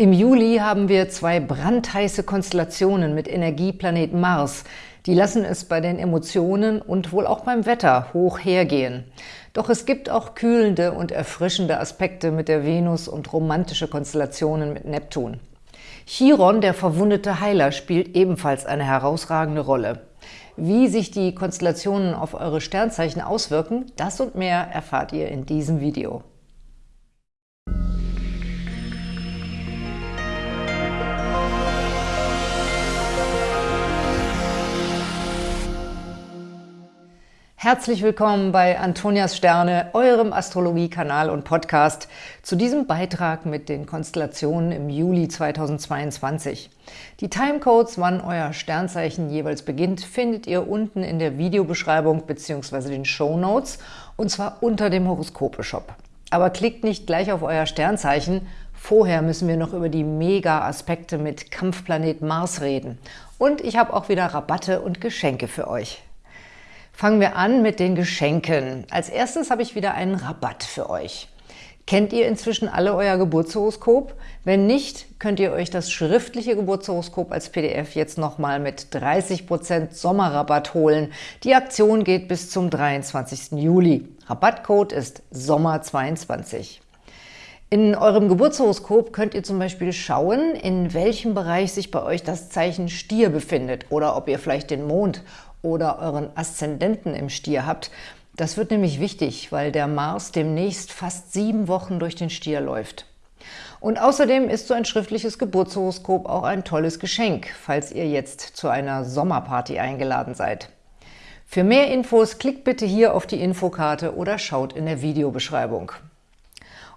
Im Juli haben wir zwei brandheiße Konstellationen mit Energieplanet Mars. Die lassen es bei den Emotionen und wohl auch beim Wetter hoch hergehen. Doch es gibt auch kühlende und erfrischende Aspekte mit der Venus und romantische Konstellationen mit Neptun. Chiron, der verwundete Heiler, spielt ebenfalls eine herausragende Rolle. Wie sich die Konstellationen auf eure Sternzeichen auswirken, das und mehr erfahrt ihr in diesem Video. Herzlich willkommen bei Antonias Sterne, eurem Astrologie-Kanal und Podcast, zu diesem Beitrag mit den Konstellationen im Juli 2022. Die Timecodes, wann euer Sternzeichen jeweils beginnt, findet ihr unten in der Videobeschreibung bzw. den Show Notes und zwar unter dem Horoskope-Shop. Aber klickt nicht gleich auf euer Sternzeichen, vorher müssen wir noch über die Mega-Aspekte mit Kampfplanet Mars reden. Und ich habe auch wieder Rabatte und Geschenke für euch. Fangen wir an mit den Geschenken. Als erstes habe ich wieder einen Rabatt für euch. Kennt ihr inzwischen alle euer Geburtshoroskop? Wenn nicht, könnt ihr euch das schriftliche Geburtshoroskop als PDF jetzt nochmal mit 30% Sommerrabatt holen. Die Aktion geht bis zum 23. Juli. Rabattcode ist SOMMER22. In eurem Geburtshoroskop könnt ihr zum Beispiel schauen, in welchem Bereich sich bei euch das Zeichen Stier befindet oder ob ihr vielleicht den Mond oder euren Aszendenten im Stier habt. Das wird nämlich wichtig, weil der Mars demnächst fast sieben Wochen durch den Stier läuft. Und außerdem ist so ein schriftliches Geburtshoroskop auch ein tolles Geschenk, falls ihr jetzt zu einer Sommerparty eingeladen seid. Für mehr Infos klickt bitte hier auf die Infokarte oder schaut in der Videobeschreibung.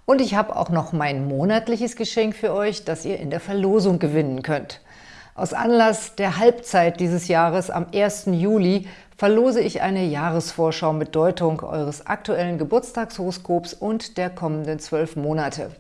Und ich habe auch noch mein monatliches Geschenk für euch, das ihr in der Verlosung gewinnen könnt. Aus Anlass der Halbzeit dieses Jahres am 1. Juli verlose ich eine Jahresvorschau mit Deutung eures aktuellen Geburtstagshoroskops und der kommenden zwölf Monate.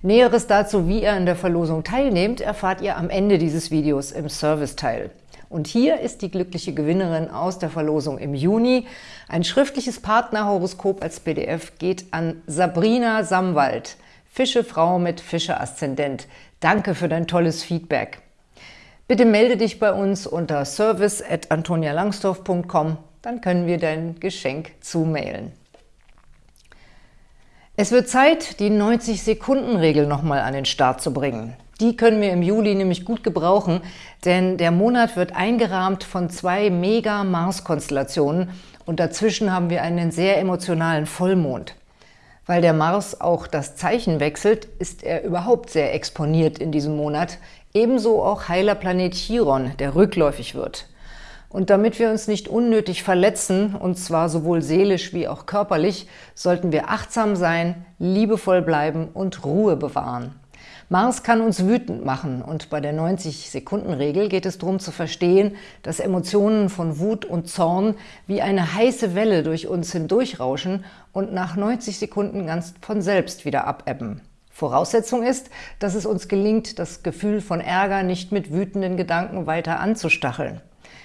Näheres dazu, wie ihr an der Verlosung teilnehmt, erfahrt ihr am Ende dieses Videos im Serviceteil. Und hier ist die glückliche Gewinnerin aus der Verlosung im Juni. Ein schriftliches Partnerhoroskop als PDF geht an Sabrina Samwald, Fischefrau mit Fische-Aszendent. Danke für dein tolles Feedback. Bitte melde dich bei uns unter service.antonialangsdorf.com, dann können wir dein Geschenk zumailen. Es wird Zeit, die 90-Sekunden-Regel nochmal an den Start zu bringen. Die können wir im Juli nämlich gut gebrauchen, denn der Monat wird eingerahmt von zwei Mega-Mars-Konstellationen und dazwischen haben wir einen sehr emotionalen Vollmond. Weil der Mars auch das Zeichen wechselt, ist er überhaupt sehr exponiert in diesem Monat, Ebenso auch heiler Planet Chiron, der rückläufig wird. Und damit wir uns nicht unnötig verletzen, und zwar sowohl seelisch wie auch körperlich, sollten wir achtsam sein, liebevoll bleiben und Ruhe bewahren. Mars kann uns wütend machen und bei der 90-Sekunden-Regel geht es darum zu verstehen, dass Emotionen von Wut und Zorn wie eine heiße Welle durch uns hindurchrauschen und nach 90 Sekunden ganz von selbst wieder abebben. Voraussetzung ist, dass es uns gelingt, das Gefühl von Ärger nicht mit wütenden Gedanken weiter anzustacheln.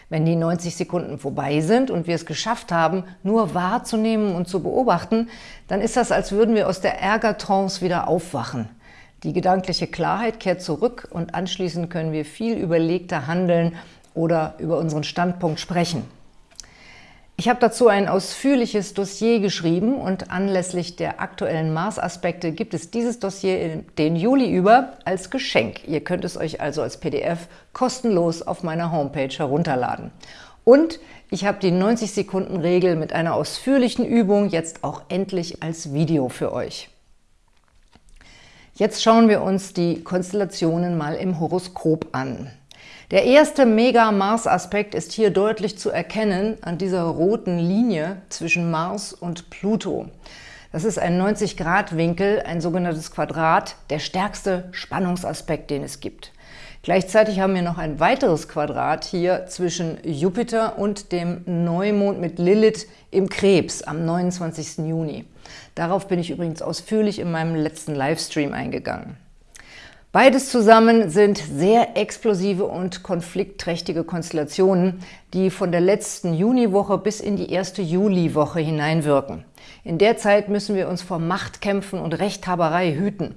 Wenn die 90 Sekunden vorbei sind und wir es geschafft haben, nur wahrzunehmen und zu beobachten, dann ist das, als würden wir aus der Ärgertrance wieder aufwachen. Die gedankliche Klarheit kehrt zurück und anschließend können wir viel überlegter handeln oder über unseren Standpunkt sprechen. Ich habe dazu ein ausführliches Dossier geschrieben und anlässlich der aktuellen Mars-Aspekte gibt es dieses Dossier den Juli über als Geschenk. Ihr könnt es euch also als PDF kostenlos auf meiner Homepage herunterladen. Und ich habe die 90-Sekunden-Regel mit einer ausführlichen Übung jetzt auch endlich als Video für euch. Jetzt schauen wir uns die Konstellationen mal im Horoskop an. Der erste Mega-Mars-Aspekt ist hier deutlich zu erkennen an dieser roten Linie zwischen Mars und Pluto. Das ist ein 90-Grad-Winkel, ein sogenanntes Quadrat, der stärkste Spannungsaspekt, den es gibt. Gleichzeitig haben wir noch ein weiteres Quadrat hier zwischen Jupiter und dem Neumond mit Lilith im Krebs am 29. Juni. Darauf bin ich übrigens ausführlich in meinem letzten Livestream eingegangen. Beides zusammen sind sehr explosive und konfliktträchtige Konstellationen, die von der letzten Juniwoche bis in die erste Juliwoche hineinwirken. In der Zeit müssen wir uns vor Machtkämpfen und Rechthaberei hüten.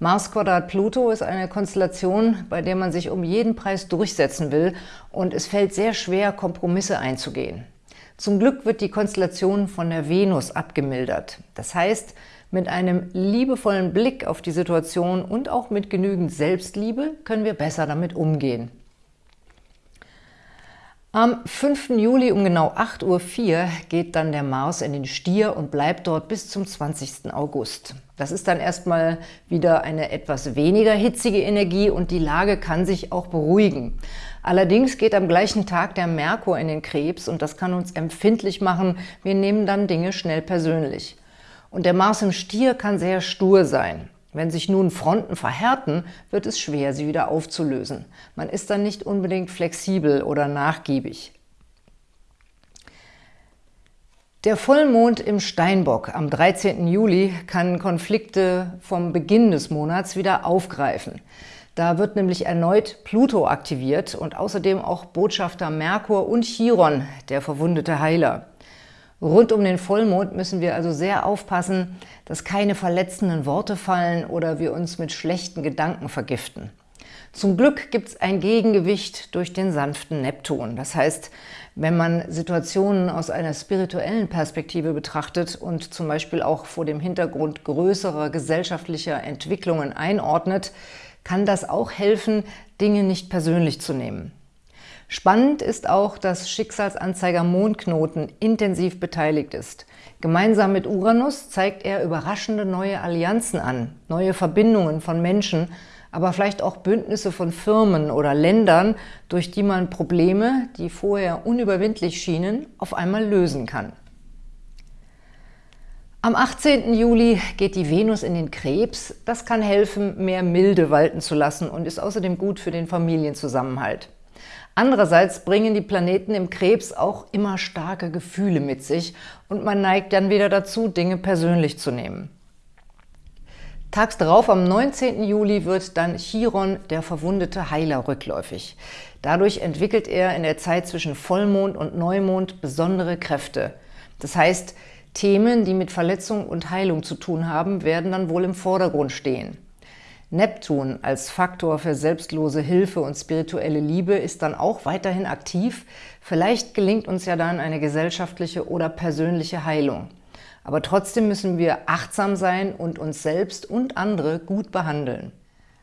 Mars Quadrat Pluto ist eine Konstellation, bei der man sich um jeden Preis durchsetzen will und es fällt sehr schwer, Kompromisse einzugehen. Zum Glück wird die Konstellation von der Venus abgemildert. Das heißt, mit einem liebevollen Blick auf die Situation und auch mit genügend Selbstliebe können wir besser damit umgehen. Am 5. Juli um genau 8.04 Uhr geht dann der Mars in den Stier und bleibt dort bis zum 20. August. Das ist dann erstmal wieder eine etwas weniger hitzige Energie und die Lage kann sich auch beruhigen. Allerdings geht am gleichen Tag der Merkur in den Krebs und das kann uns empfindlich machen. Wir nehmen dann Dinge schnell persönlich. Und der Mars im Stier kann sehr stur sein. Wenn sich nun Fronten verhärten, wird es schwer, sie wieder aufzulösen. Man ist dann nicht unbedingt flexibel oder nachgiebig. Der Vollmond im Steinbock am 13. Juli kann Konflikte vom Beginn des Monats wieder aufgreifen. Da wird nämlich erneut Pluto aktiviert und außerdem auch Botschafter Merkur und Chiron, der verwundete Heiler. Rund um den Vollmond müssen wir also sehr aufpassen, dass keine verletzenden Worte fallen oder wir uns mit schlechten Gedanken vergiften. Zum Glück gibt es ein Gegengewicht durch den sanften Neptun. Das heißt, wenn man Situationen aus einer spirituellen Perspektive betrachtet und zum Beispiel auch vor dem Hintergrund größerer gesellschaftlicher Entwicklungen einordnet, kann das auch helfen, Dinge nicht persönlich zu nehmen. Spannend ist auch, dass Schicksalsanzeiger Mondknoten intensiv beteiligt ist. Gemeinsam mit Uranus zeigt er überraschende neue Allianzen an, neue Verbindungen von Menschen, aber vielleicht auch Bündnisse von Firmen oder Ländern, durch die man Probleme, die vorher unüberwindlich schienen, auf einmal lösen kann. Am 18. Juli geht die Venus in den Krebs. Das kann helfen, mehr Milde walten zu lassen und ist außerdem gut für den Familienzusammenhalt. Andererseits bringen die Planeten im Krebs auch immer starke Gefühle mit sich und man neigt dann wieder dazu, Dinge persönlich zu nehmen. Tags darauf, am 19. Juli, wird dann Chiron, der verwundete Heiler, rückläufig. Dadurch entwickelt er in der Zeit zwischen Vollmond und Neumond besondere Kräfte. Das heißt, Themen, die mit Verletzung und Heilung zu tun haben, werden dann wohl im Vordergrund stehen. Neptun als Faktor für selbstlose Hilfe und spirituelle Liebe ist dann auch weiterhin aktiv. Vielleicht gelingt uns ja dann eine gesellschaftliche oder persönliche Heilung. Aber trotzdem müssen wir achtsam sein und uns selbst und andere gut behandeln.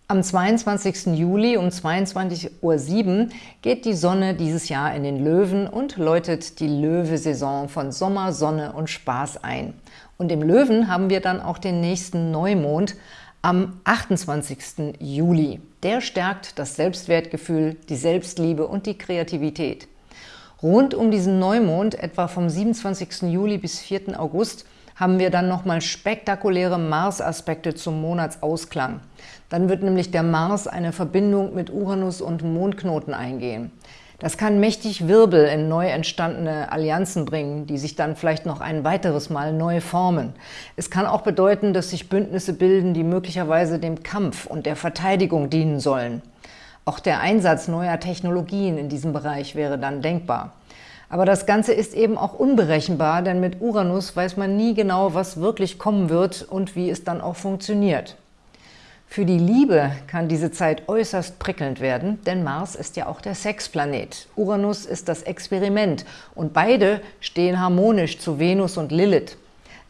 Am 22. Juli um 22.07 Uhr geht die Sonne dieses Jahr in den Löwen und läutet die Löwesaison von Sommer, Sonne und Spaß ein. Und im Löwen haben wir dann auch den nächsten Neumond am 28. Juli. Der stärkt das Selbstwertgefühl, die Selbstliebe und die Kreativität. Rund um diesen Neumond, etwa vom 27. Juli bis 4. August, haben wir dann nochmal spektakuläre Mars-Aspekte zum Monatsausklang. Dann wird nämlich der Mars eine Verbindung mit Uranus und Mondknoten eingehen. Das kann mächtig Wirbel in neu entstandene Allianzen bringen, die sich dann vielleicht noch ein weiteres Mal neu formen. Es kann auch bedeuten, dass sich Bündnisse bilden, die möglicherweise dem Kampf und der Verteidigung dienen sollen. Auch der Einsatz neuer Technologien in diesem Bereich wäre dann denkbar. Aber das Ganze ist eben auch unberechenbar, denn mit Uranus weiß man nie genau, was wirklich kommen wird und wie es dann auch funktioniert. Für die Liebe kann diese Zeit äußerst prickelnd werden, denn Mars ist ja auch der Sexplanet. Uranus ist das Experiment und beide stehen harmonisch zu Venus und Lilith.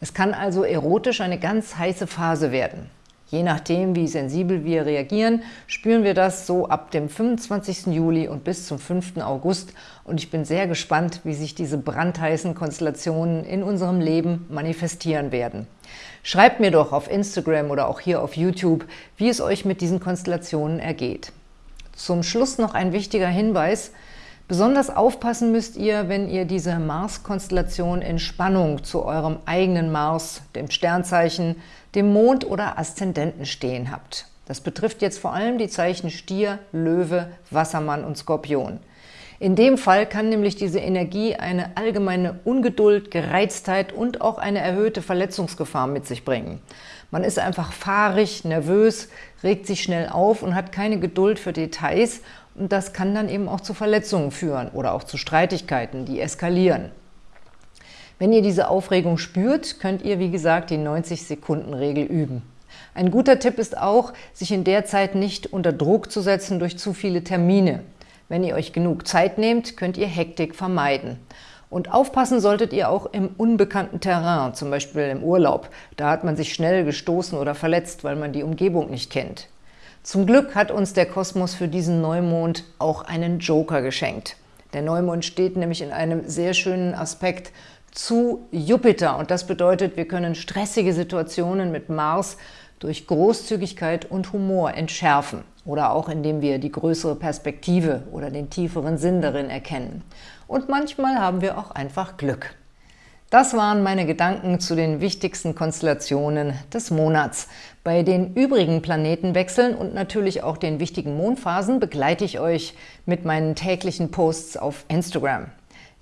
Es kann also erotisch eine ganz heiße Phase werden. Je nachdem, wie sensibel wir reagieren, spüren wir das so ab dem 25. Juli und bis zum 5. August. Und ich bin sehr gespannt, wie sich diese brandheißen Konstellationen in unserem Leben manifestieren werden. Schreibt mir doch auf Instagram oder auch hier auf YouTube, wie es euch mit diesen Konstellationen ergeht. Zum Schluss noch ein wichtiger Hinweis. Besonders aufpassen müsst ihr, wenn ihr diese Mars-Konstellation in Spannung zu eurem eigenen Mars, dem Sternzeichen, dem Mond oder Aszendenten stehen habt. Das betrifft jetzt vor allem die Zeichen Stier, Löwe, Wassermann und Skorpion. In dem Fall kann nämlich diese Energie eine allgemeine Ungeduld, Gereiztheit und auch eine erhöhte Verletzungsgefahr mit sich bringen. Man ist einfach fahrig, nervös, regt sich schnell auf und hat keine Geduld für Details und das kann dann eben auch zu Verletzungen führen oder auch zu Streitigkeiten, die eskalieren. Wenn ihr diese Aufregung spürt, könnt ihr, wie gesagt, die 90-Sekunden-Regel üben. Ein guter Tipp ist auch, sich in der Zeit nicht unter Druck zu setzen durch zu viele Termine. Wenn ihr euch genug Zeit nehmt, könnt ihr Hektik vermeiden. Und aufpassen solltet ihr auch im unbekannten Terrain, zum Beispiel im Urlaub. Da hat man sich schnell gestoßen oder verletzt, weil man die Umgebung nicht kennt. Zum Glück hat uns der Kosmos für diesen Neumond auch einen Joker geschenkt. Der Neumond steht nämlich in einem sehr schönen Aspekt zu Jupiter und das bedeutet, wir können stressige Situationen mit Mars durch Großzügigkeit und Humor entschärfen oder auch indem wir die größere Perspektive oder den tieferen Sinn darin erkennen. Und manchmal haben wir auch einfach Glück. Das waren meine Gedanken zu den wichtigsten Konstellationen des Monats. Bei den übrigen Planetenwechseln und natürlich auch den wichtigen Mondphasen begleite ich euch mit meinen täglichen Posts auf Instagram.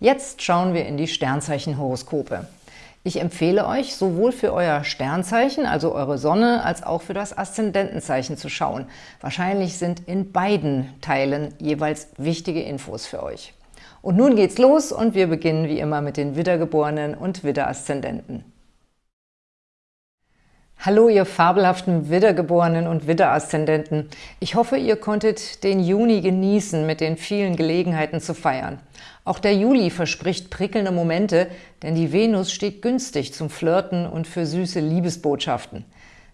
Jetzt schauen wir in die Sternzeichenhoroskope. Ich empfehle euch, sowohl für euer Sternzeichen, also eure Sonne, als auch für das Aszendentenzeichen zu schauen. Wahrscheinlich sind in beiden Teilen jeweils wichtige Infos für euch. Und nun geht's los und wir beginnen wie immer mit den Widdergeborenen und Widderaszendenten. Hallo, ihr fabelhaften Widdergeborenen und Widderaszendenten. Ich hoffe, ihr konntet den Juni genießen, mit den vielen Gelegenheiten zu feiern. Auch der Juli verspricht prickelnde Momente, denn die Venus steht günstig zum Flirten und für süße Liebesbotschaften.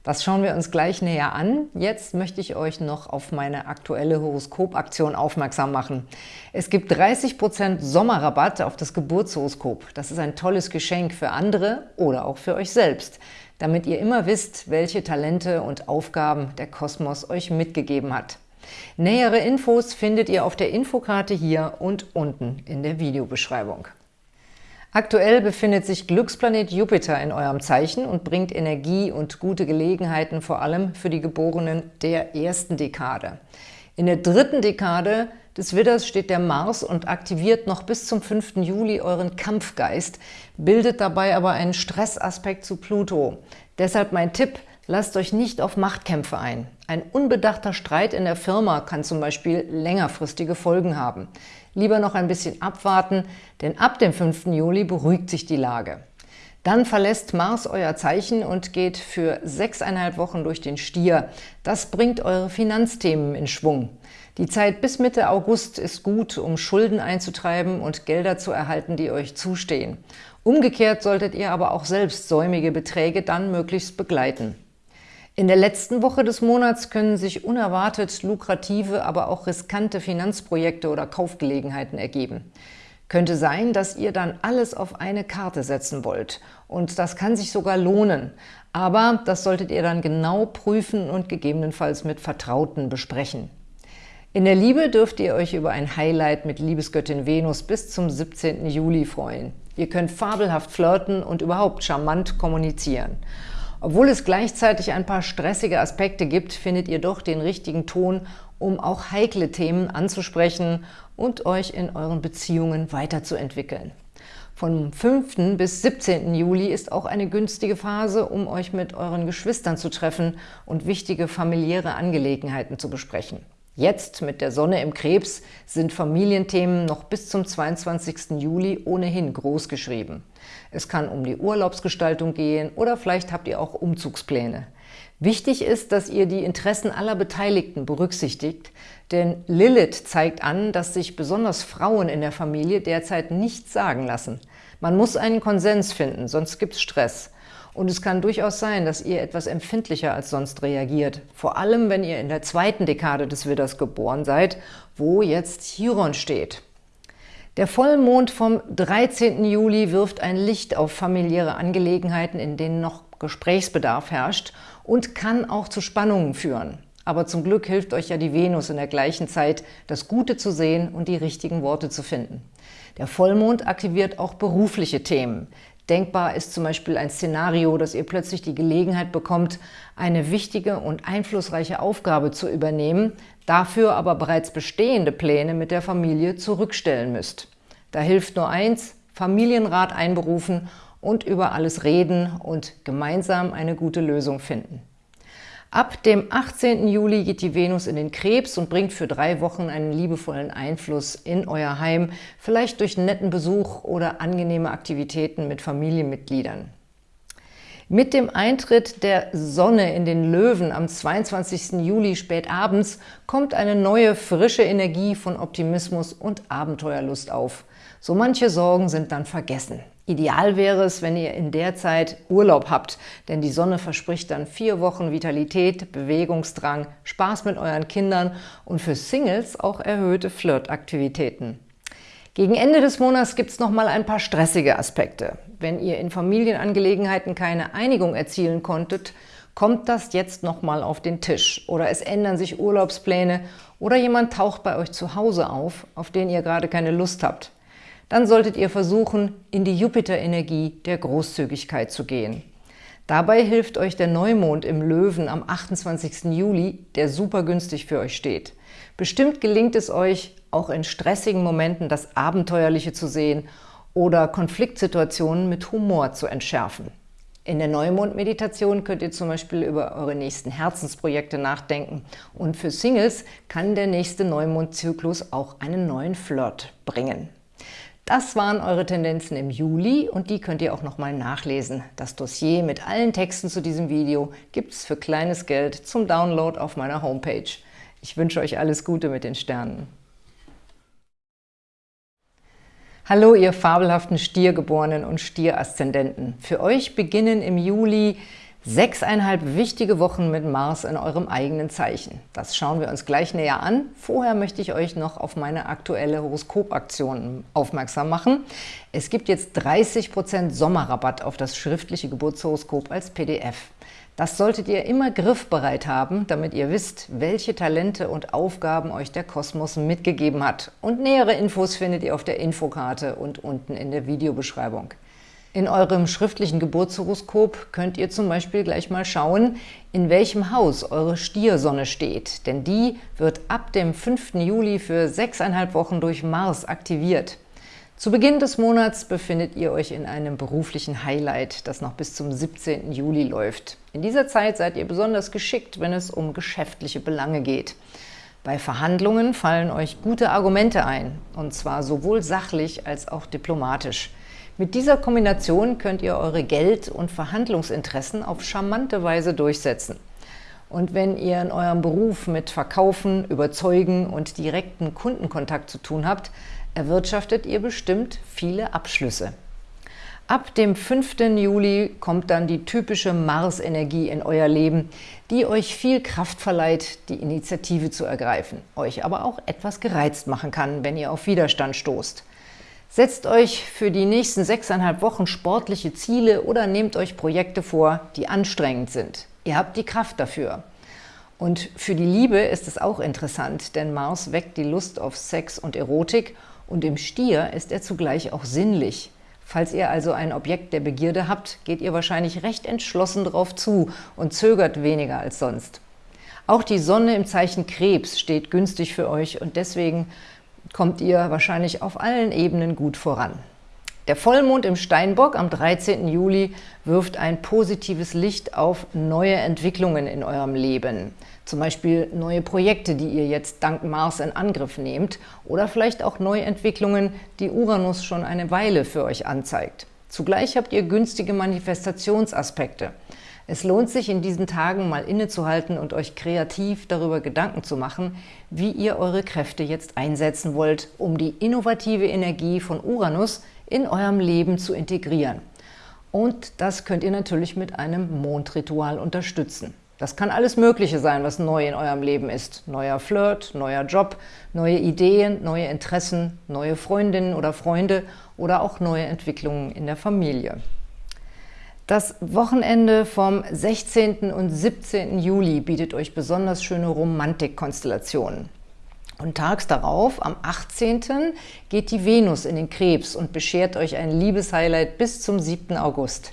Das schauen wir uns gleich näher an. Jetzt möchte ich euch noch auf meine aktuelle Horoskopaktion aufmerksam machen. Es gibt 30% Sommerrabatt auf das Geburtshoroskop. Das ist ein tolles Geschenk für andere oder auch für euch selbst, damit ihr immer wisst, welche Talente und Aufgaben der Kosmos euch mitgegeben hat. Nähere Infos findet ihr auf der Infokarte hier und unten in der Videobeschreibung. Aktuell befindet sich Glücksplanet Jupiter in eurem Zeichen und bringt Energie und gute Gelegenheiten vor allem für die Geborenen der ersten Dekade. In der dritten Dekade des Widders steht der Mars und aktiviert noch bis zum 5. Juli euren Kampfgeist, bildet dabei aber einen Stressaspekt zu Pluto. Deshalb mein Tipp, lasst euch nicht auf Machtkämpfe ein. Ein unbedachter Streit in der Firma kann zum Beispiel längerfristige Folgen haben lieber noch ein bisschen abwarten, denn ab dem 5. Juli beruhigt sich die Lage. Dann verlässt Mars euer Zeichen und geht für sechseinhalb Wochen durch den Stier. Das bringt eure Finanzthemen in Schwung. Die Zeit bis Mitte August ist gut, um Schulden einzutreiben und Gelder zu erhalten, die euch zustehen. Umgekehrt solltet ihr aber auch selbst säumige Beträge dann möglichst begleiten. In der letzten Woche des Monats können sich unerwartet lukrative, aber auch riskante Finanzprojekte oder Kaufgelegenheiten ergeben. Könnte sein, dass ihr dann alles auf eine Karte setzen wollt. Und das kann sich sogar lohnen. Aber das solltet ihr dann genau prüfen und gegebenenfalls mit Vertrauten besprechen. In der Liebe dürft ihr euch über ein Highlight mit Liebesgöttin Venus bis zum 17. Juli freuen. Ihr könnt fabelhaft flirten und überhaupt charmant kommunizieren. Obwohl es gleichzeitig ein paar stressige Aspekte gibt, findet ihr doch den richtigen Ton, um auch heikle Themen anzusprechen und euch in euren Beziehungen weiterzuentwickeln. Vom 5. bis 17. Juli ist auch eine günstige Phase, um euch mit euren Geschwistern zu treffen und wichtige familiäre Angelegenheiten zu besprechen. Jetzt mit der Sonne im Krebs sind Familienthemen noch bis zum 22. Juli ohnehin groß geschrieben. Es kann um die Urlaubsgestaltung gehen oder vielleicht habt ihr auch Umzugspläne. Wichtig ist, dass ihr die Interessen aller Beteiligten berücksichtigt, denn Lilith zeigt an, dass sich besonders Frauen in der Familie derzeit nichts sagen lassen. Man muss einen Konsens finden, sonst gibt es Stress. Und es kann durchaus sein, dass ihr etwas empfindlicher als sonst reagiert. Vor allem, wenn ihr in der zweiten Dekade des Widders geboren seid, wo jetzt Chiron steht. Der Vollmond vom 13. Juli wirft ein Licht auf familiäre Angelegenheiten, in denen noch Gesprächsbedarf herrscht und kann auch zu Spannungen führen. Aber zum Glück hilft euch ja die Venus in der gleichen Zeit, das Gute zu sehen und die richtigen Worte zu finden. Der Vollmond aktiviert auch berufliche Themen. Denkbar ist zum Beispiel ein Szenario, dass ihr plötzlich die Gelegenheit bekommt, eine wichtige und einflussreiche Aufgabe zu übernehmen, dafür aber bereits bestehende Pläne mit der Familie zurückstellen müsst. Da hilft nur eins, Familienrat einberufen und über alles reden und gemeinsam eine gute Lösung finden. Ab dem 18. Juli geht die Venus in den Krebs und bringt für drei Wochen einen liebevollen Einfluss in euer Heim, vielleicht durch netten Besuch oder angenehme Aktivitäten mit Familienmitgliedern. Mit dem Eintritt der Sonne in den Löwen am 22. Juli spät abends kommt eine neue, frische Energie von Optimismus und Abenteuerlust auf. So manche Sorgen sind dann vergessen. Ideal wäre es, wenn ihr in der Zeit Urlaub habt, denn die Sonne verspricht dann vier Wochen Vitalität, Bewegungsdrang, Spaß mit euren Kindern und für Singles auch erhöhte Flirtaktivitäten. Gegen Ende des Monats gibt es nochmal ein paar stressige Aspekte. Wenn ihr in Familienangelegenheiten keine Einigung erzielen konntet, kommt das jetzt nochmal auf den Tisch. Oder es ändern sich Urlaubspläne oder jemand taucht bei euch zu Hause auf, auf den ihr gerade keine Lust habt. Dann solltet ihr versuchen, in die Jupiter-Energie der Großzügigkeit zu gehen. Dabei hilft euch der Neumond im Löwen am 28. Juli, der super günstig für euch steht. Bestimmt gelingt es euch, auch in stressigen Momenten das Abenteuerliche zu sehen oder Konfliktsituationen mit Humor zu entschärfen. In der Neumond-Meditation könnt ihr zum Beispiel über eure nächsten Herzensprojekte nachdenken. Und für Singles kann der nächste Neumondzyklus auch einen neuen Flirt bringen. Das waren eure Tendenzen im Juli und die könnt ihr auch nochmal nachlesen. Das Dossier mit allen Texten zu diesem Video gibt es für kleines Geld zum Download auf meiner Homepage. Ich wünsche euch alles Gute mit den Sternen. Hallo, ihr fabelhaften Stiergeborenen und Stieraszendenten. Für euch beginnen im Juli sechseinhalb wichtige Wochen mit Mars in eurem eigenen Zeichen. Das schauen wir uns gleich näher an. Vorher möchte ich euch noch auf meine aktuelle Horoskopaktion aufmerksam machen. Es gibt jetzt 30% Sommerrabatt auf das schriftliche Geburtshoroskop als PDF. Das solltet ihr immer griffbereit haben, damit ihr wisst, welche Talente und Aufgaben euch der Kosmos mitgegeben hat. Und nähere Infos findet ihr auf der Infokarte und unten in der Videobeschreibung. In eurem schriftlichen Geburtshoroskop könnt ihr zum Beispiel gleich mal schauen, in welchem Haus eure Stiersonne steht, denn die wird ab dem 5. Juli für sechseinhalb Wochen durch Mars aktiviert. Zu Beginn des Monats befindet ihr euch in einem beruflichen Highlight, das noch bis zum 17. Juli läuft. In dieser Zeit seid ihr besonders geschickt, wenn es um geschäftliche Belange geht. Bei Verhandlungen fallen euch gute Argumente ein, und zwar sowohl sachlich als auch diplomatisch. Mit dieser Kombination könnt ihr eure Geld- und Verhandlungsinteressen auf charmante Weise durchsetzen. Und wenn ihr in eurem Beruf mit Verkaufen, Überzeugen und direkten Kundenkontakt zu tun habt, erwirtschaftet ihr bestimmt viele Abschlüsse. Ab dem 5. Juli kommt dann die typische Mars-Energie in euer Leben, die euch viel Kraft verleiht, die Initiative zu ergreifen, euch aber auch etwas gereizt machen kann, wenn ihr auf Widerstand stoßt. Setzt euch für die nächsten sechseinhalb Wochen sportliche Ziele oder nehmt euch Projekte vor, die anstrengend sind. Ihr habt die Kraft dafür. Und für die Liebe ist es auch interessant, denn Mars weckt die Lust auf Sex und Erotik und im Stier ist er zugleich auch sinnlich. Falls ihr also ein Objekt der Begierde habt, geht ihr wahrscheinlich recht entschlossen darauf zu und zögert weniger als sonst. Auch die Sonne im Zeichen Krebs steht günstig für euch und deswegen kommt ihr wahrscheinlich auf allen Ebenen gut voran. Der Vollmond im Steinbock am 13. Juli wirft ein positives Licht auf neue Entwicklungen in eurem Leben. Zum Beispiel neue Projekte, die ihr jetzt dank Mars in Angriff nehmt oder vielleicht auch neue Entwicklungen, die Uranus schon eine Weile für euch anzeigt. Zugleich habt ihr günstige Manifestationsaspekte. Es lohnt sich in diesen Tagen mal innezuhalten und euch kreativ darüber Gedanken zu machen, wie ihr eure Kräfte jetzt einsetzen wollt, um die innovative Energie von Uranus in eurem Leben zu integrieren. Und das könnt ihr natürlich mit einem Mondritual unterstützen. Das kann alles Mögliche sein, was neu in eurem Leben ist. Neuer Flirt, neuer Job, neue Ideen, neue Interessen, neue Freundinnen oder Freunde oder auch neue Entwicklungen in der Familie. Das Wochenende vom 16. und 17. Juli bietet euch besonders schöne Romantikkonstellationen. Und tags darauf, am 18., geht die Venus in den Krebs und beschert euch ein Liebeshighlight bis zum 7. August.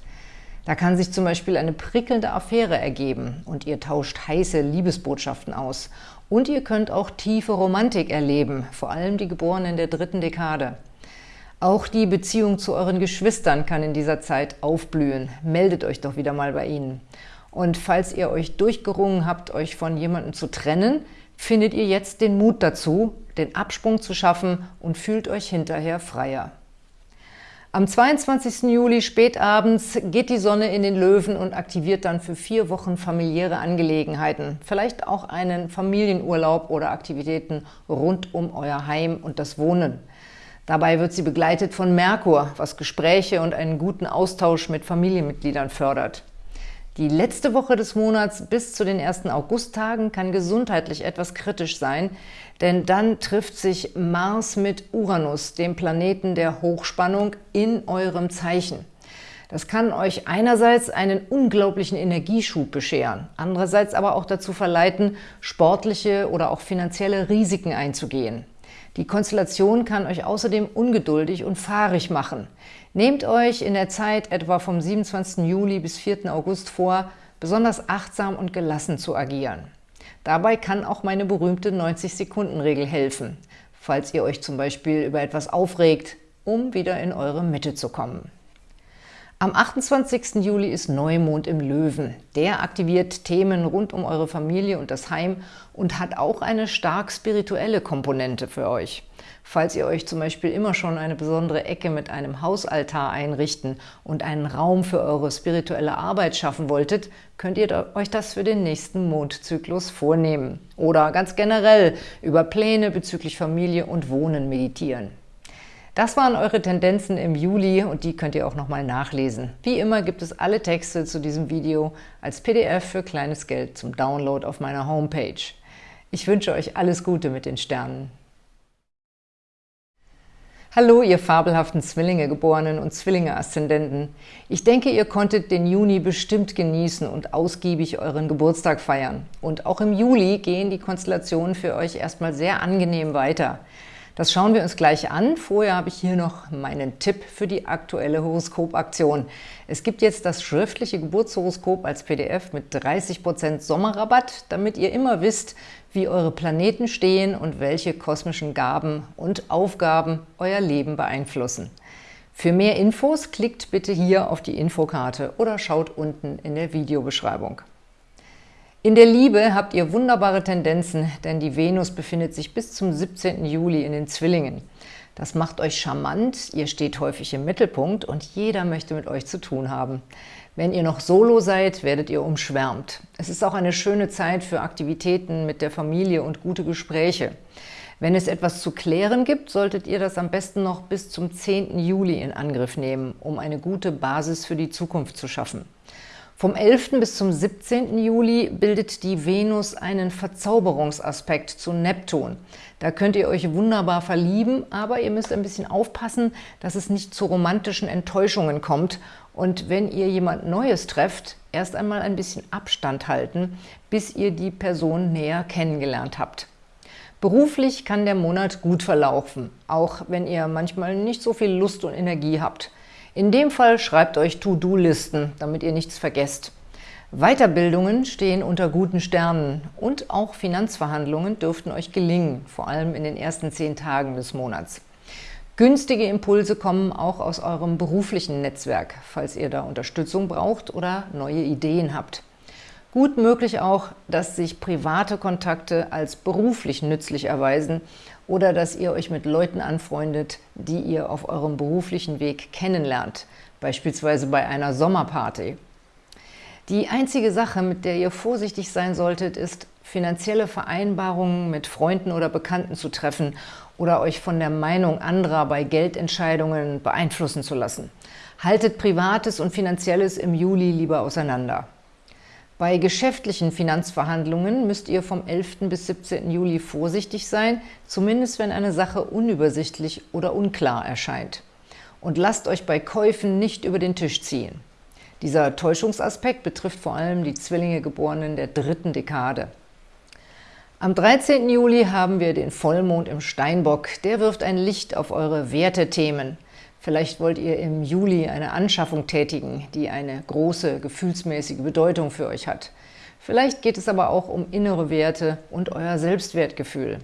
Da kann sich zum Beispiel eine prickelnde Affäre ergeben und ihr tauscht heiße Liebesbotschaften aus. Und ihr könnt auch tiefe Romantik erleben, vor allem die Geborenen der dritten Dekade. Auch die Beziehung zu euren Geschwistern kann in dieser Zeit aufblühen. Meldet euch doch wieder mal bei ihnen. Und falls ihr euch durchgerungen habt, euch von jemandem zu trennen, findet ihr jetzt den Mut dazu, den Absprung zu schaffen und fühlt euch hinterher freier. Am 22. Juli spätabends geht die Sonne in den Löwen und aktiviert dann für vier Wochen familiäre Angelegenheiten, vielleicht auch einen Familienurlaub oder Aktivitäten rund um euer Heim und das Wohnen. Dabei wird sie begleitet von Merkur, was Gespräche und einen guten Austausch mit Familienmitgliedern fördert. Die letzte Woche des Monats bis zu den ersten Augusttagen kann gesundheitlich etwas kritisch sein, denn dann trifft sich Mars mit Uranus, dem Planeten der Hochspannung, in eurem Zeichen. Das kann euch einerseits einen unglaublichen Energieschub bescheren, andererseits aber auch dazu verleiten, sportliche oder auch finanzielle Risiken einzugehen. Die Konstellation kann euch außerdem ungeduldig und fahrig machen. Nehmt euch in der Zeit etwa vom 27. Juli bis 4. August vor, besonders achtsam und gelassen zu agieren. Dabei kann auch meine berühmte 90-Sekunden-Regel helfen, falls ihr euch zum Beispiel über etwas aufregt, um wieder in eure Mitte zu kommen. Am 28. Juli ist Neumond im Löwen. Der aktiviert Themen rund um eure Familie und das Heim und hat auch eine stark spirituelle Komponente für euch. Falls ihr euch zum Beispiel immer schon eine besondere Ecke mit einem Hausaltar einrichten und einen Raum für eure spirituelle Arbeit schaffen wolltet, könnt ihr euch das für den nächsten Mondzyklus vornehmen. Oder ganz generell über Pläne bezüglich Familie und Wohnen meditieren. Das waren eure Tendenzen im Juli und die könnt ihr auch nochmal nachlesen. Wie immer gibt es alle Texte zu diesem Video als PDF für kleines Geld zum Download auf meiner Homepage. Ich wünsche euch alles Gute mit den Sternen. Hallo, ihr fabelhaften Zwillinge-Geborenen und Zwillinge-Aszendenten. Ich denke, ihr konntet den Juni bestimmt genießen und ausgiebig euren Geburtstag feiern. Und auch im Juli gehen die Konstellationen für euch erstmal sehr angenehm weiter. Das schauen wir uns gleich an. Vorher habe ich hier noch meinen Tipp für die aktuelle Horoskopaktion. Es gibt jetzt das schriftliche Geburtshoroskop als PDF mit 30% Sommerrabatt, damit ihr immer wisst, wie eure Planeten stehen und welche kosmischen Gaben und Aufgaben euer Leben beeinflussen. Für mehr Infos klickt bitte hier auf die Infokarte oder schaut unten in der Videobeschreibung. In der Liebe habt ihr wunderbare Tendenzen, denn die Venus befindet sich bis zum 17. Juli in den Zwillingen. Das macht euch charmant, ihr steht häufig im Mittelpunkt und jeder möchte mit euch zu tun haben. Wenn ihr noch solo seid, werdet ihr umschwärmt. Es ist auch eine schöne Zeit für Aktivitäten mit der Familie und gute Gespräche. Wenn es etwas zu klären gibt, solltet ihr das am besten noch bis zum 10. Juli in Angriff nehmen, um eine gute Basis für die Zukunft zu schaffen. Vom 11. bis zum 17. Juli bildet die Venus einen Verzauberungsaspekt zu Neptun. Da könnt ihr euch wunderbar verlieben, aber ihr müsst ein bisschen aufpassen, dass es nicht zu romantischen Enttäuschungen kommt. Und wenn ihr jemand Neues trefft, erst einmal ein bisschen Abstand halten, bis ihr die Person näher kennengelernt habt. Beruflich kann der Monat gut verlaufen, auch wenn ihr manchmal nicht so viel Lust und Energie habt. In dem Fall schreibt euch To-Do-Listen, damit ihr nichts vergesst. Weiterbildungen stehen unter guten Sternen und auch Finanzverhandlungen dürften euch gelingen, vor allem in den ersten zehn Tagen des Monats. Günstige Impulse kommen auch aus eurem beruflichen Netzwerk, falls ihr da Unterstützung braucht oder neue Ideen habt. Gut möglich auch, dass sich private Kontakte als beruflich nützlich erweisen oder dass ihr euch mit Leuten anfreundet, die ihr auf eurem beruflichen Weg kennenlernt, beispielsweise bei einer Sommerparty. Die einzige Sache, mit der ihr vorsichtig sein solltet, ist, finanzielle Vereinbarungen mit Freunden oder Bekannten zu treffen oder euch von der Meinung anderer bei Geldentscheidungen beeinflussen zu lassen. Haltet Privates und Finanzielles im Juli lieber auseinander. Bei geschäftlichen Finanzverhandlungen müsst ihr vom 11. bis 17. Juli vorsichtig sein, zumindest wenn eine Sache unübersichtlich oder unklar erscheint. Und lasst euch bei Käufen nicht über den Tisch ziehen. Dieser Täuschungsaspekt betrifft vor allem die Zwillinge Geborenen der dritten Dekade. Am 13. Juli haben wir den Vollmond im Steinbock. Der wirft ein Licht auf eure Wertethemen. Vielleicht wollt ihr im Juli eine Anschaffung tätigen, die eine große gefühlsmäßige Bedeutung für euch hat. Vielleicht geht es aber auch um innere Werte und euer Selbstwertgefühl.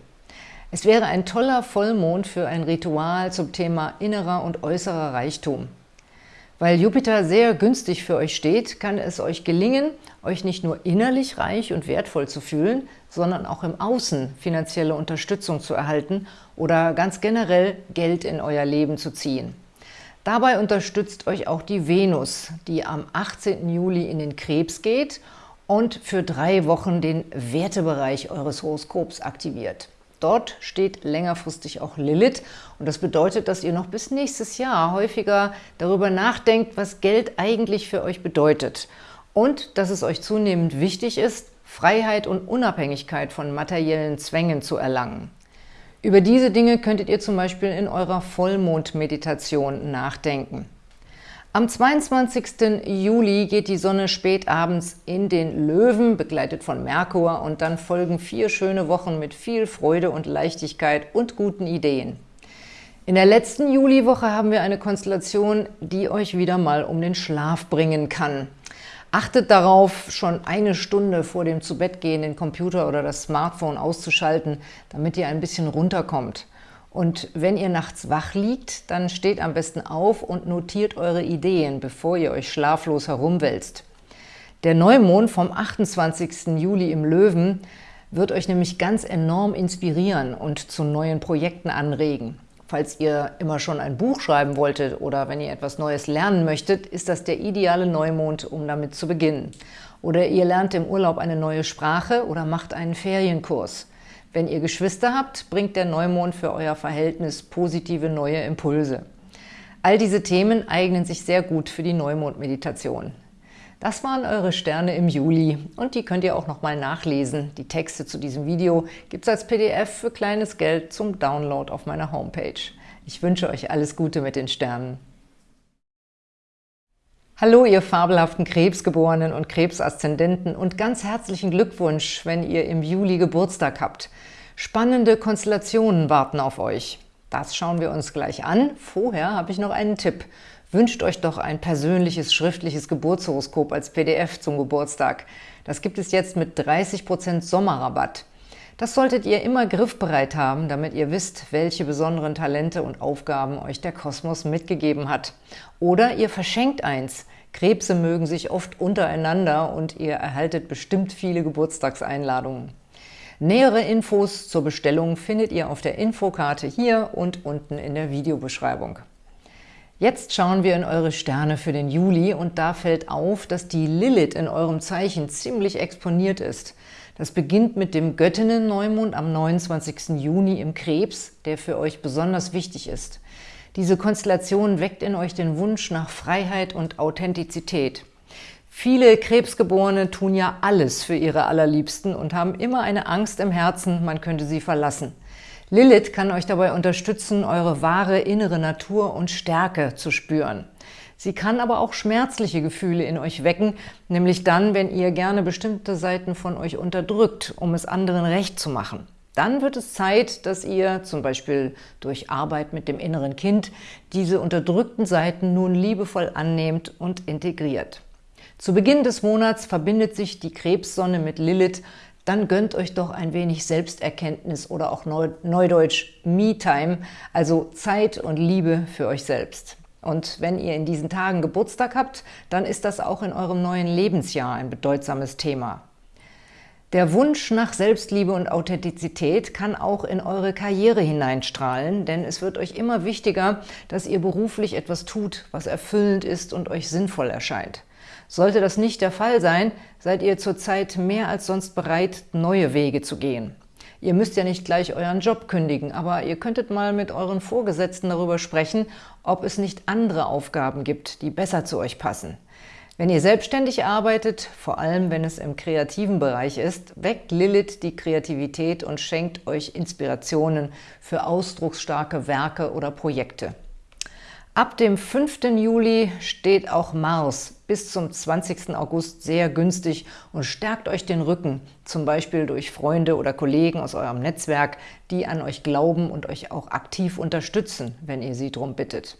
Es wäre ein toller Vollmond für ein Ritual zum Thema innerer und äußerer Reichtum. Weil Jupiter sehr günstig für euch steht, kann es euch gelingen, euch nicht nur innerlich reich und wertvoll zu fühlen, sondern auch im Außen finanzielle Unterstützung zu erhalten oder ganz generell Geld in euer Leben zu ziehen. Dabei unterstützt euch auch die Venus, die am 18. Juli in den Krebs geht und für drei Wochen den Wertebereich eures Horoskops aktiviert. Dort steht längerfristig auch Lilith und das bedeutet, dass ihr noch bis nächstes Jahr häufiger darüber nachdenkt, was Geld eigentlich für euch bedeutet und dass es euch zunehmend wichtig ist, Freiheit und Unabhängigkeit von materiellen Zwängen zu erlangen. Über diese Dinge könntet ihr zum Beispiel in eurer Vollmondmeditation nachdenken. Am 22. Juli geht die Sonne spät abends in den Löwen, begleitet von Merkur, und dann folgen vier schöne Wochen mit viel Freude und Leichtigkeit und guten Ideen. In der letzten Juliwoche haben wir eine Konstellation, die euch wieder mal um den Schlaf bringen kann. Achtet darauf, schon eine Stunde vor dem Zubettgehen den Computer oder das Smartphone auszuschalten, damit ihr ein bisschen runterkommt. Und wenn ihr nachts wach liegt, dann steht am besten auf und notiert eure Ideen, bevor ihr euch schlaflos herumwälzt. Der Neumond vom 28. Juli im Löwen wird euch nämlich ganz enorm inspirieren und zu neuen Projekten anregen. Falls ihr immer schon ein Buch schreiben wolltet oder wenn ihr etwas Neues lernen möchtet, ist das der ideale Neumond, um damit zu beginnen. Oder ihr lernt im Urlaub eine neue Sprache oder macht einen Ferienkurs. Wenn ihr Geschwister habt, bringt der Neumond für euer Verhältnis positive neue Impulse. All diese Themen eignen sich sehr gut für die Neumond-Meditation. Das waren eure Sterne im Juli und die könnt ihr auch nochmal nachlesen. Die Texte zu diesem Video gibt es als PDF für kleines Geld zum Download auf meiner Homepage. Ich wünsche euch alles Gute mit den Sternen. Hallo, ihr fabelhaften Krebsgeborenen und Krebsaszendenten und ganz herzlichen Glückwunsch, wenn ihr im Juli Geburtstag habt. Spannende Konstellationen warten auf euch. Das schauen wir uns gleich an. Vorher habe ich noch einen Tipp. Wünscht euch doch ein persönliches schriftliches Geburtshoroskop als PDF zum Geburtstag. Das gibt es jetzt mit 30% Sommerrabatt. Das solltet ihr immer griffbereit haben, damit ihr wisst, welche besonderen Talente und Aufgaben euch der Kosmos mitgegeben hat. Oder ihr verschenkt eins. Krebse mögen sich oft untereinander und ihr erhaltet bestimmt viele Geburtstagseinladungen. Nähere Infos zur Bestellung findet ihr auf der Infokarte hier und unten in der Videobeschreibung. Jetzt schauen wir in eure Sterne für den Juli und da fällt auf, dass die Lilith in eurem Zeichen ziemlich exponiert ist. Das beginnt mit dem Göttinnen-Neumond am 29. Juni im Krebs, der für euch besonders wichtig ist. Diese Konstellation weckt in euch den Wunsch nach Freiheit und Authentizität. Viele Krebsgeborene tun ja alles für ihre Allerliebsten und haben immer eine Angst im Herzen, man könnte sie verlassen. Lilith kann euch dabei unterstützen, eure wahre innere Natur und Stärke zu spüren. Sie kann aber auch schmerzliche Gefühle in euch wecken, nämlich dann, wenn ihr gerne bestimmte Seiten von euch unterdrückt, um es anderen recht zu machen. Dann wird es Zeit, dass ihr, zum Beispiel durch Arbeit mit dem inneren Kind, diese unterdrückten Seiten nun liebevoll annehmt und integriert. Zu Beginn des Monats verbindet sich die Krebssonne mit Lilith, dann gönnt euch doch ein wenig Selbsterkenntnis oder auch Neudeutsch Me-Time, also Zeit und Liebe für euch selbst. Und wenn ihr in diesen Tagen Geburtstag habt, dann ist das auch in eurem neuen Lebensjahr ein bedeutsames Thema. Der Wunsch nach Selbstliebe und Authentizität kann auch in eure Karriere hineinstrahlen, denn es wird euch immer wichtiger, dass ihr beruflich etwas tut, was erfüllend ist und euch sinnvoll erscheint. Sollte das nicht der Fall sein, seid ihr zurzeit mehr als sonst bereit, neue Wege zu gehen. Ihr müsst ja nicht gleich euren Job kündigen, aber ihr könntet mal mit euren Vorgesetzten darüber sprechen, ob es nicht andere Aufgaben gibt, die besser zu euch passen. Wenn ihr selbstständig arbeitet, vor allem wenn es im kreativen Bereich ist, weckt Lilith die Kreativität und schenkt euch Inspirationen für ausdrucksstarke Werke oder Projekte. Ab dem 5. Juli steht auch Mars bis zum 20. August sehr günstig und stärkt euch den Rücken, zum Beispiel durch Freunde oder Kollegen aus eurem Netzwerk, die an euch glauben und euch auch aktiv unterstützen, wenn ihr sie darum bittet.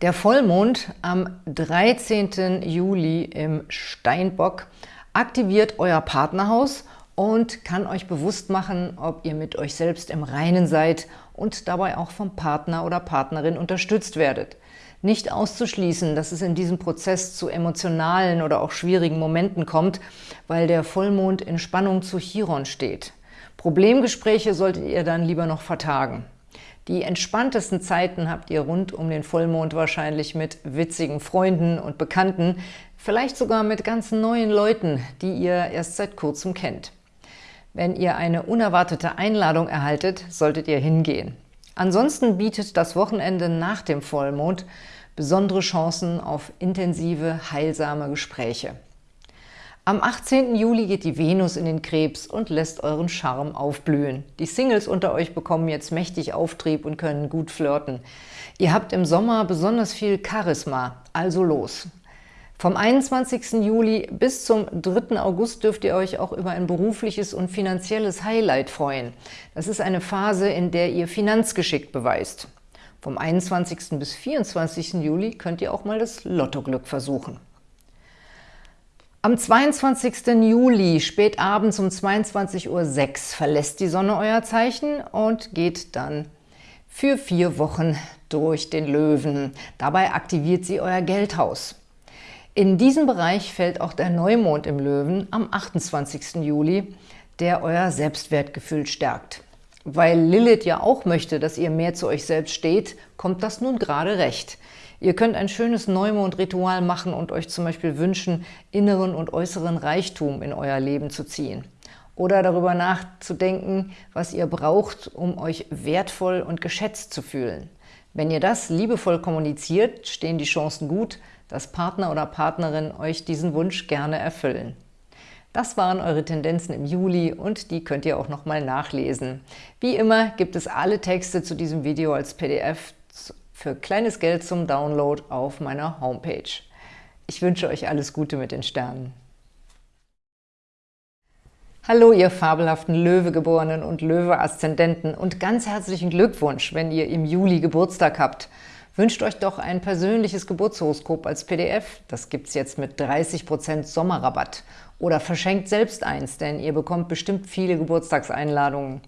Der Vollmond am 13. Juli im Steinbock aktiviert euer Partnerhaus und kann euch bewusst machen, ob ihr mit euch selbst im Reinen seid und dabei auch vom Partner oder Partnerin unterstützt werdet. Nicht auszuschließen, dass es in diesem Prozess zu emotionalen oder auch schwierigen Momenten kommt, weil der Vollmond in Spannung zu Chiron steht. Problemgespräche solltet ihr dann lieber noch vertagen. Die entspanntesten Zeiten habt ihr rund um den Vollmond wahrscheinlich mit witzigen Freunden und Bekannten, vielleicht sogar mit ganz neuen Leuten, die ihr erst seit kurzem kennt. Wenn ihr eine unerwartete Einladung erhaltet, solltet ihr hingehen. Ansonsten bietet das Wochenende nach dem Vollmond besondere Chancen auf intensive, heilsame Gespräche. Am 18. Juli geht die Venus in den Krebs und lässt euren Charme aufblühen. Die Singles unter euch bekommen jetzt mächtig Auftrieb und können gut flirten. Ihr habt im Sommer besonders viel Charisma, also los! Vom 21. Juli bis zum 3. August dürft ihr euch auch über ein berufliches und finanzielles Highlight freuen. Das ist eine Phase, in der ihr Finanzgeschick beweist. Vom 21. bis 24. Juli könnt ihr auch mal das Lottoglück versuchen. Am 22. Juli, spät abends um 22.06 Uhr, verlässt die Sonne euer Zeichen und geht dann für vier Wochen durch den Löwen. Dabei aktiviert sie euer Geldhaus. In diesem Bereich fällt auch der Neumond im Löwen am 28. Juli, der euer Selbstwertgefühl stärkt. Weil Lilith ja auch möchte, dass ihr mehr zu euch selbst steht, kommt das nun gerade recht. Ihr könnt ein schönes Neumond-Ritual machen und euch zum Beispiel wünschen, inneren und äußeren Reichtum in euer Leben zu ziehen. Oder darüber nachzudenken, was ihr braucht, um euch wertvoll und geschätzt zu fühlen. Wenn ihr das liebevoll kommuniziert, stehen die Chancen gut, dass Partner oder Partnerin euch diesen Wunsch gerne erfüllen. Das waren eure Tendenzen im Juli und die könnt ihr auch nochmal nachlesen. Wie immer gibt es alle Texte zu diesem Video als PDF für kleines Geld zum Download auf meiner Homepage. Ich wünsche euch alles Gute mit den Sternen. Hallo, ihr fabelhaften Löwegeborenen und Löwe-Aszendenten und ganz herzlichen Glückwunsch, wenn ihr im Juli Geburtstag habt. Wünscht euch doch ein persönliches Geburtshoroskop als PDF, das gibt es jetzt mit 30% Sommerrabatt. Oder verschenkt selbst eins, denn ihr bekommt bestimmt viele Geburtstagseinladungen.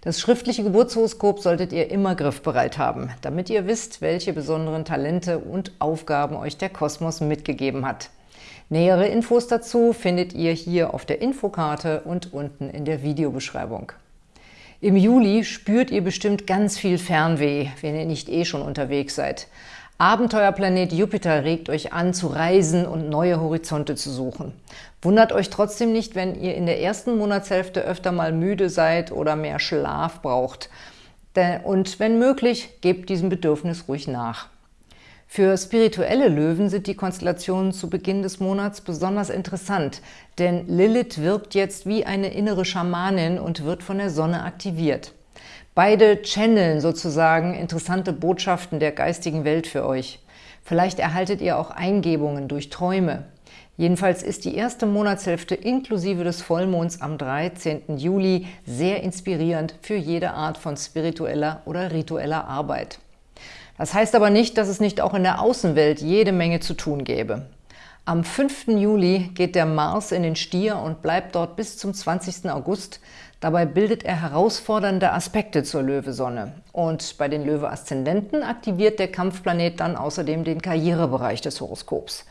Das schriftliche Geburtshoroskop solltet ihr immer griffbereit haben, damit ihr wisst, welche besonderen Talente und Aufgaben euch der Kosmos mitgegeben hat. Nähere Infos dazu findet ihr hier auf der Infokarte und unten in der Videobeschreibung. Im Juli spürt ihr bestimmt ganz viel Fernweh, wenn ihr nicht eh schon unterwegs seid. Abenteuerplanet Jupiter regt euch an, zu reisen und neue Horizonte zu suchen. Wundert euch trotzdem nicht, wenn ihr in der ersten Monatshälfte öfter mal müde seid oder mehr Schlaf braucht. Und wenn möglich, gebt diesem Bedürfnis ruhig nach. Für spirituelle Löwen sind die Konstellationen zu Beginn des Monats besonders interessant, denn Lilith wirkt jetzt wie eine innere Schamanin und wird von der Sonne aktiviert. Beide channeln sozusagen interessante Botschaften der geistigen Welt für euch. Vielleicht erhaltet ihr auch Eingebungen durch Träume. Jedenfalls ist die erste Monatshälfte inklusive des Vollmonds am 13. Juli sehr inspirierend für jede Art von spiritueller oder ritueller Arbeit. Das heißt aber nicht, dass es nicht auch in der Außenwelt jede Menge zu tun gäbe. Am 5. Juli geht der Mars in den Stier und bleibt dort bis zum 20. August. Dabei bildet er herausfordernde Aspekte zur Löwesonne. Und bei den Löwe-Aszendenten aktiviert der Kampfplanet dann außerdem den Karrierebereich des Horoskops.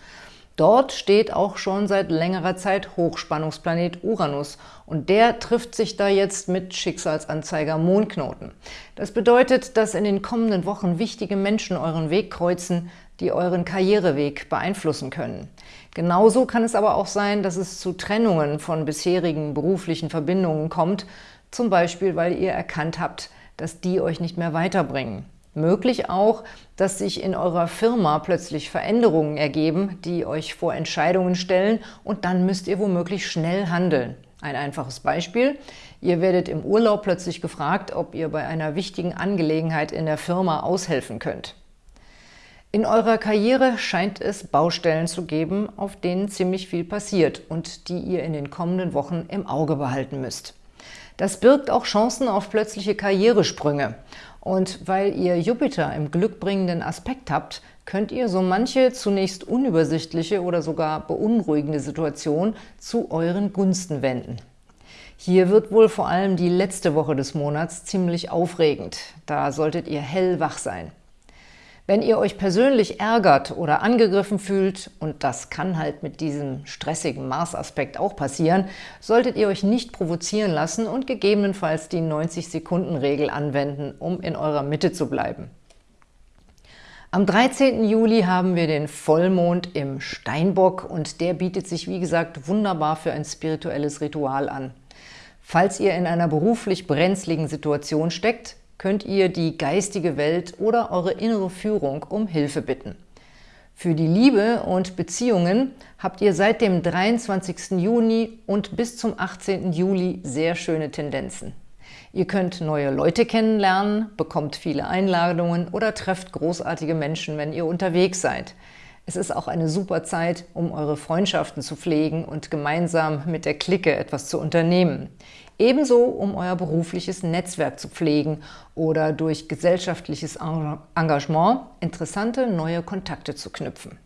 Dort steht auch schon seit längerer Zeit Hochspannungsplanet Uranus und der trifft sich da jetzt mit Schicksalsanzeiger Mondknoten. Das bedeutet, dass in den kommenden Wochen wichtige Menschen euren Weg kreuzen, die euren Karriereweg beeinflussen können. Genauso kann es aber auch sein, dass es zu Trennungen von bisherigen beruflichen Verbindungen kommt, zum Beispiel, weil ihr erkannt habt, dass die euch nicht mehr weiterbringen. Möglich auch, dass sich in eurer Firma plötzlich Veränderungen ergeben, die euch vor Entscheidungen stellen und dann müsst ihr womöglich schnell handeln. Ein einfaches Beispiel. Ihr werdet im Urlaub plötzlich gefragt, ob ihr bei einer wichtigen Angelegenheit in der Firma aushelfen könnt. In eurer Karriere scheint es Baustellen zu geben, auf denen ziemlich viel passiert und die ihr in den kommenden Wochen im Auge behalten müsst. Das birgt auch Chancen auf plötzliche Karrieresprünge. Und weil ihr Jupiter im glückbringenden Aspekt habt, könnt ihr so manche zunächst unübersichtliche oder sogar beunruhigende Situation zu euren Gunsten wenden. Hier wird wohl vor allem die letzte Woche des Monats ziemlich aufregend. Da solltet ihr hellwach sein. Wenn ihr euch persönlich ärgert oder angegriffen fühlt, und das kann halt mit diesem stressigen Mars-Aspekt auch passieren, solltet ihr euch nicht provozieren lassen und gegebenenfalls die 90-Sekunden-Regel anwenden, um in eurer Mitte zu bleiben. Am 13. Juli haben wir den Vollmond im Steinbock und der bietet sich, wie gesagt, wunderbar für ein spirituelles Ritual an. Falls ihr in einer beruflich brenzligen Situation steckt, könnt ihr die geistige Welt oder eure innere Führung um Hilfe bitten. Für die Liebe und Beziehungen habt ihr seit dem 23. Juni und bis zum 18. Juli sehr schöne Tendenzen. Ihr könnt neue Leute kennenlernen, bekommt viele Einladungen oder trefft großartige Menschen, wenn ihr unterwegs seid. Es ist auch eine super Zeit, um eure Freundschaften zu pflegen und gemeinsam mit der Clique etwas zu unternehmen. Ebenso, um euer berufliches Netzwerk zu pflegen oder durch gesellschaftliches Engagement interessante neue Kontakte zu knüpfen.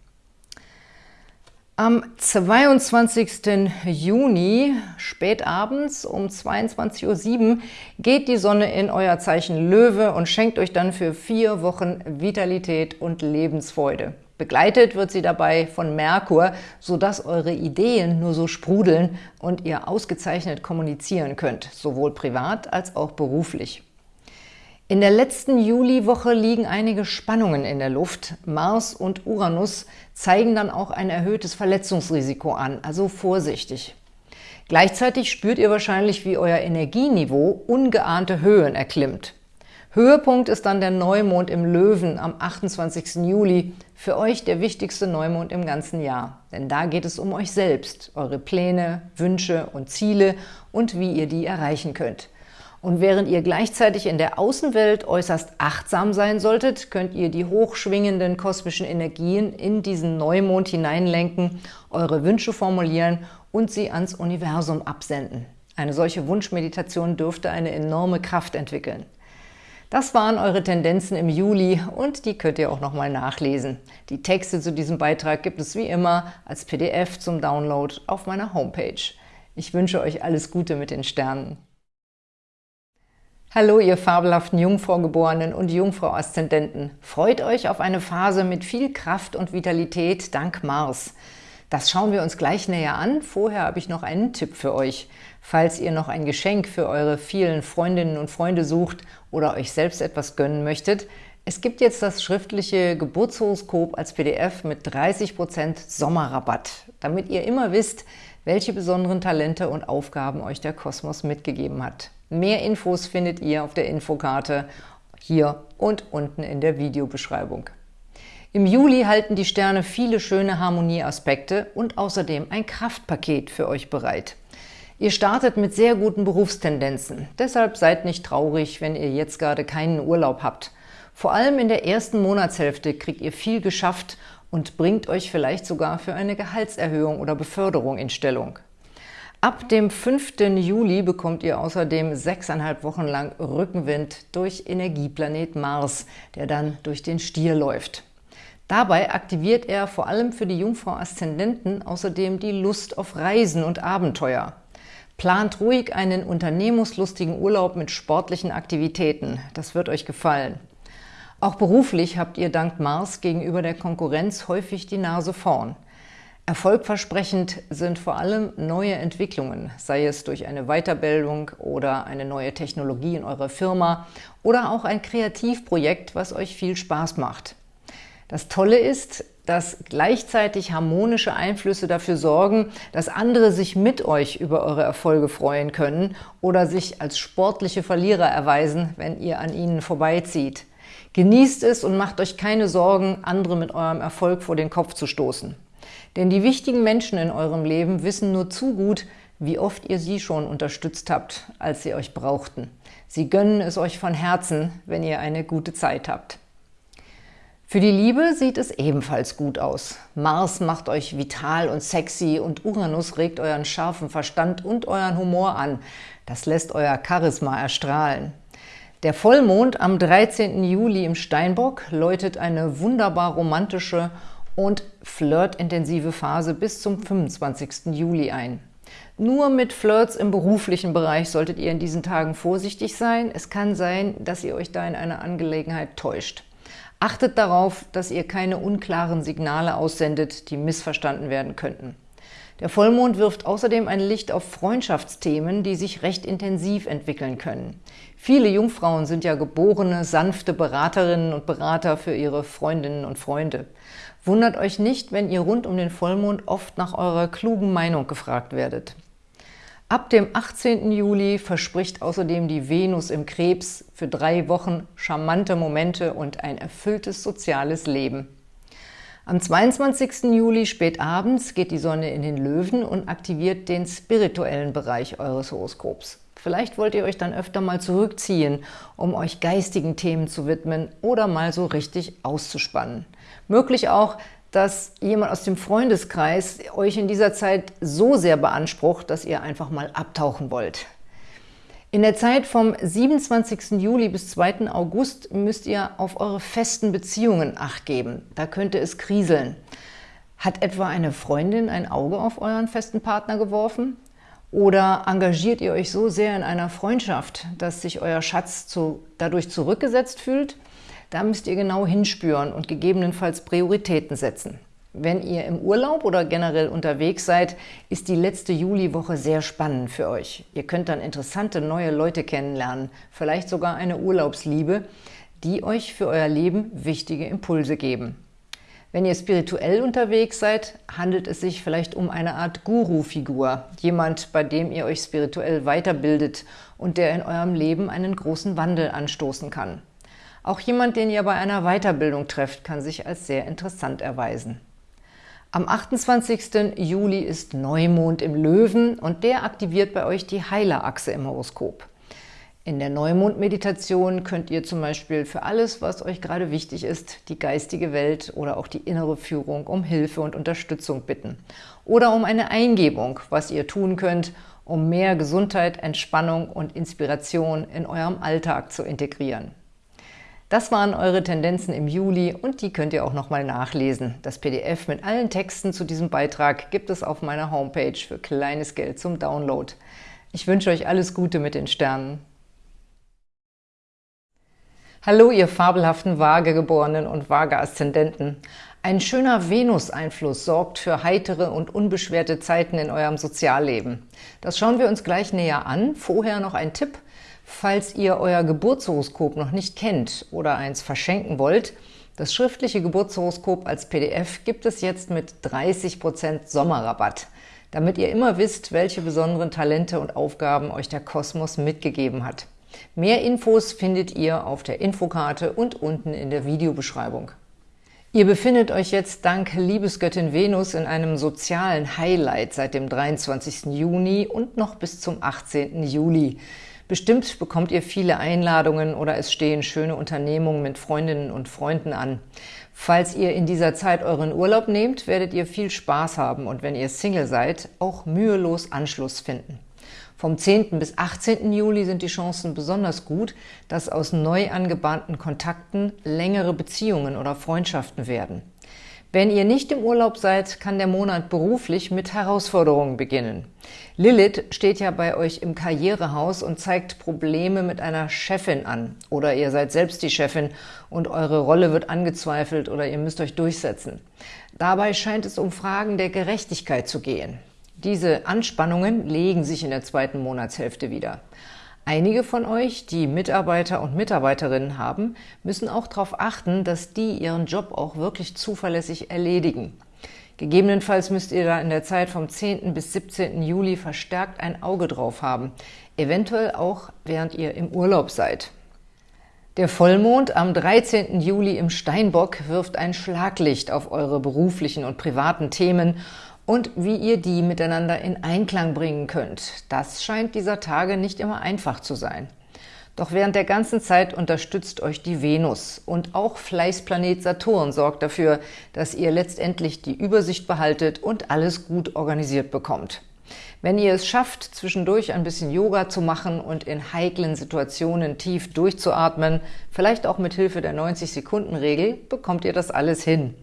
Am 22. Juni, spätabends um 22.07 Uhr, geht die Sonne in euer Zeichen Löwe und schenkt euch dann für vier Wochen Vitalität und Lebensfreude. Begleitet wird sie dabei von Merkur, sodass eure Ideen nur so sprudeln und ihr ausgezeichnet kommunizieren könnt, sowohl privat als auch beruflich. In der letzten Juliwoche liegen einige Spannungen in der Luft. Mars und Uranus zeigen dann auch ein erhöhtes Verletzungsrisiko an, also vorsichtig. Gleichzeitig spürt ihr wahrscheinlich, wie euer Energieniveau ungeahnte Höhen erklimmt. Höhepunkt ist dann der Neumond im Löwen am 28. Juli, für euch der wichtigste Neumond im ganzen Jahr. Denn da geht es um euch selbst, eure Pläne, Wünsche und Ziele und wie ihr die erreichen könnt. Und während ihr gleichzeitig in der Außenwelt äußerst achtsam sein solltet, könnt ihr die hochschwingenden kosmischen Energien in diesen Neumond hineinlenken, eure Wünsche formulieren und sie ans Universum absenden. Eine solche Wunschmeditation dürfte eine enorme Kraft entwickeln. Das waren eure Tendenzen im Juli und die könnt ihr auch nochmal nachlesen. Die Texte zu diesem Beitrag gibt es wie immer als PDF zum Download auf meiner Homepage. Ich wünsche euch alles Gute mit den Sternen. Hallo, ihr fabelhaften Jungfraugeborenen und Jungfrau-Aszendenten. Freut euch auf eine Phase mit viel Kraft und Vitalität dank Mars. Das schauen wir uns gleich näher an. Vorher habe ich noch einen Tipp für euch. Falls ihr noch ein Geschenk für eure vielen Freundinnen und Freunde sucht oder euch selbst etwas gönnen möchtet, es gibt jetzt das schriftliche Geburtshoroskop als PDF mit 30% Sommerrabatt, damit ihr immer wisst, welche besonderen Talente und Aufgaben euch der Kosmos mitgegeben hat. Mehr Infos findet ihr auf der Infokarte hier und unten in der Videobeschreibung. Im Juli halten die Sterne viele schöne Harmonieaspekte und außerdem ein Kraftpaket für euch bereit. Ihr startet mit sehr guten Berufstendenzen, deshalb seid nicht traurig, wenn ihr jetzt gerade keinen Urlaub habt. Vor allem in der ersten Monatshälfte kriegt ihr viel geschafft und bringt euch vielleicht sogar für eine Gehaltserhöhung oder Beförderung in Stellung. Ab dem 5. Juli bekommt ihr außerdem sechseinhalb Wochen lang Rückenwind durch Energieplanet Mars, der dann durch den Stier läuft. Dabei aktiviert er vor allem für die Jungfrau-Aszendenten außerdem die Lust auf Reisen und Abenteuer. Plant ruhig einen unternehmungslustigen Urlaub mit sportlichen Aktivitäten. Das wird euch gefallen. Auch beruflich habt ihr dank Mars gegenüber der Konkurrenz häufig die Nase vorn. Erfolgversprechend sind vor allem neue Entwicklungen, sei es durch eine Weiterbildung oder eine neue Technologie in eurer Firma oder auch ein Kreativprojekt, was euch viel Spaß macht. Das Tolle ist, dass gleichzeitig harmonische Einflüsse dafür sorgen, dass andere sich mit euch über eure Erfolge freuen können oder sich als sportliche Verlierer erweisen, wenn ihr an ihnen vorbeizieht. Genießt es und macht euch keine Sorgen, andere mit eurem Erfolg vor den Kopf zu stoßen. Denn die wichtigen Menschen in eurem Leben wissen nur zu gut, wie oft ihr sie schon unterstützt habt, als sie euch brauchten. Sie gönnen es euch von Herzen, wenn ihr eine gute Zeit habt. Für die Liebe sieht es ebenfalls gut aus. Mars macht euch vital und sexy und Uranus regt euren scharfen Verstand und euren Humor an. Das lässt euer Charisma erstrahlen. Der Vollmond am 13. Juli im Steinbock läutet eine wunderbar romantische und flirtintensive Phase bis zum 25. Juli ein. Nur mit Flirts im beruflichen Bereich solltet ihr in diesen Tagen vorsichtig sein. Es kann sein, dass ihr euch da in einer Angelegenheit täuscht. Achtet darauf, dass ihr keine unklaren Signale aussendet, die missverstanden werden könnten. Der Vollmond wirft außerdem ein Licht auf Freundschaftsthemen, die sich recht intensiv entwickeln können. Viele Jungfrauen sind ja geborene, sanfte Beraterinnen und Berater für ihre Freundinnen und Freunde. Wundert euch nicht, wenn ihr rund um den Vollmond oft nach eurer klugen Meinung gefragt werdet. Ab dem 18. Juli verspricht außerdem die Venus im Krebs für drei Wochen charmante Momente und ein erfülltes soziales Leben. Am 22. Juli spät abends geht die Sonne in den Löwen und aktiviert den spirituellen Bereich eures Horoskops. Vielleicht wollt ihr euch dann öfter mal zurückziehen, um euch geistigen Themen zu widmen oder mal so richtig auszuspannen. Möglich auch, dass jemand aus dem Freundeskreis euch in dieser Zeit so sehr beansprucht, dass ihr einfach mal abtauchen wollt. In der Zeit vom 27. Juli bis 2. August müsst ihr auf eure festen Beziehungen Acht geben. Da könnte es kriseln. Hat etwa eine Freundin ein Auge auf euren festen Partner geworfen? Oder engagiert ihr euch so sehr in einer Freundschaft, dass sich euer Schatz zu, dadurch zurückgesetzt fühlt? Da müsst ihr genau hinspüren und gegebenenfalls Prioritäten setzen. Wenn ihr im Urlaub oder generell unterwegs seid, ist die letzte Juliwoche sehr spannend für euch. Ihr könnt dann interessante neue Leute kennenlernen, vielleicht sogar eine Urlaubsliebe, die euch für euer Leben wichtige Impulse geben. Wenn ihr spirituell unterwegs seid, handelt es sich vielleicht um eine Art Guru-Figur, jemand, bei dem ihr euch spirituell weiterbildet und der in eurem Leben einen großen Wandel anstoßen kann. Auch jemand, den ihr bei einer Weiterbildung trefft, kann sich als sehr interessant erweisen. Am 28. Juli ist Neumond im Löwen und der aktiviert bei euch die Heilerachse im Horoskop. In der Neumond-Meditation könnt ihr zum Beispiel für alles, was euch gerade wichtig ist, die geistige Welt oder auch die innere Führung um Hilfe und Unterstützung bitten. Oder um eine Eingebung, was ihr tun könnt, um mehr Gesundheit, Entspannung und Inspiration in eurem Alltag zu integrieren. Das waren eure Tendenzen im Juli und die könnt ihr auch nochmal nachlesen. Das PDF mit allen Texten zu diesem Beitrag gibt es auf meiner Homepage für kleines Geld zum Download. Ich wünsche euch alles Gute mit den Sternen. Hallo, ihr fabelhaften Waagegeborenen und Waage-Aszendenten. Ein schöner Venus-Einfluss sorgt für heitere und unbeschwerte Zeiten in eurem Sozialleben. Das schauen wir uns gleich näher an. Vorher noch ein Tipp – Falls ihr euer Geburtshoroskop noch nicht kennt oder eins verschenken wollt, das schriftliche Geburtshoroskop als PDF gibt es jetzt mit 30% Sommerrabatt, damit ihr immer wisst, welche besonderen Talente und Aufgaben euch der Kosmos mitgegeben hat. Mehr Infos findet ihr auf der Infokarte und unten in der Videobeschreibung. Ihr befindet euch jetzt dank Liebesgöttin Venus in einem sozialen Highlight seit dem 23. Juni und noch bis zum 18. Juli. Bestimmt bekommt ihr viele Einladungen oder es stehen schöne Unternehmungen mit Freundinnen und Freunden an. Falls ihr in dieser Zeit euren Urlaub nehmt, werdet ihr viel Spaß haben und wenn ihr Single seid, auch mühelos Anschluss finden. Vom 10. bis 18. Juli sind die Chancen besonders gut, dass aus neu angebahnten Kontakten längere Beziehungen oder Freundschaften werden. Wenn ihr nicht im Urlaub seid, kann der Monat beruflich mit Herausforderungen beginnen. Lilith steht ja bei euch im Karrierehaus und zeigt Probleme mit einer Chefin an. Oder ihr seid selbst die Chefin und eure Rolle wird angezweifelt oder ihr müsst euch durchsetzen. Dabei scheint es um Fragen der Gerechtigkeit zu gehen. Diese Anspannungen legen sich in der zweiten Monatshälfte wieder. Einige von euch, die Mitarbeiter und Mitarbeiterinnen haben, müssen auch darauf achten, dass die ihren Job auch wirklich zuverlässig erledigen. Gegebenenfalls müsst ihr da in der Zeit vom 10. bis 17. Juli verstärkt ein Auge drauf haben, eventuell auch während ihr im Urlaub seid. Der Vollmond am 13. Juli im Steinbock wirft ein Schlaglicht auf eure beruflichen und privaten Themen und wie ihr die miteinander in Einklang bringen könnt. Das scheint dieser Tage nicht immer einfach zu sein. Doch während der ganzen Zeit unterstützt euch die Venus und auch Fleißplanet Saturn sorgt dafür, dass ihr letztendlich die Übersicht behaltet und alles gut organisiert bekommt. Wenn ihr es schafft, zwischendurch ein bisschen Yoga zu machen und in heiklen Situationen tief durchzuatmen, vielleicht auch mit Hilfe der 90-Sekunden-Regel, bekommt ihr das alles hin.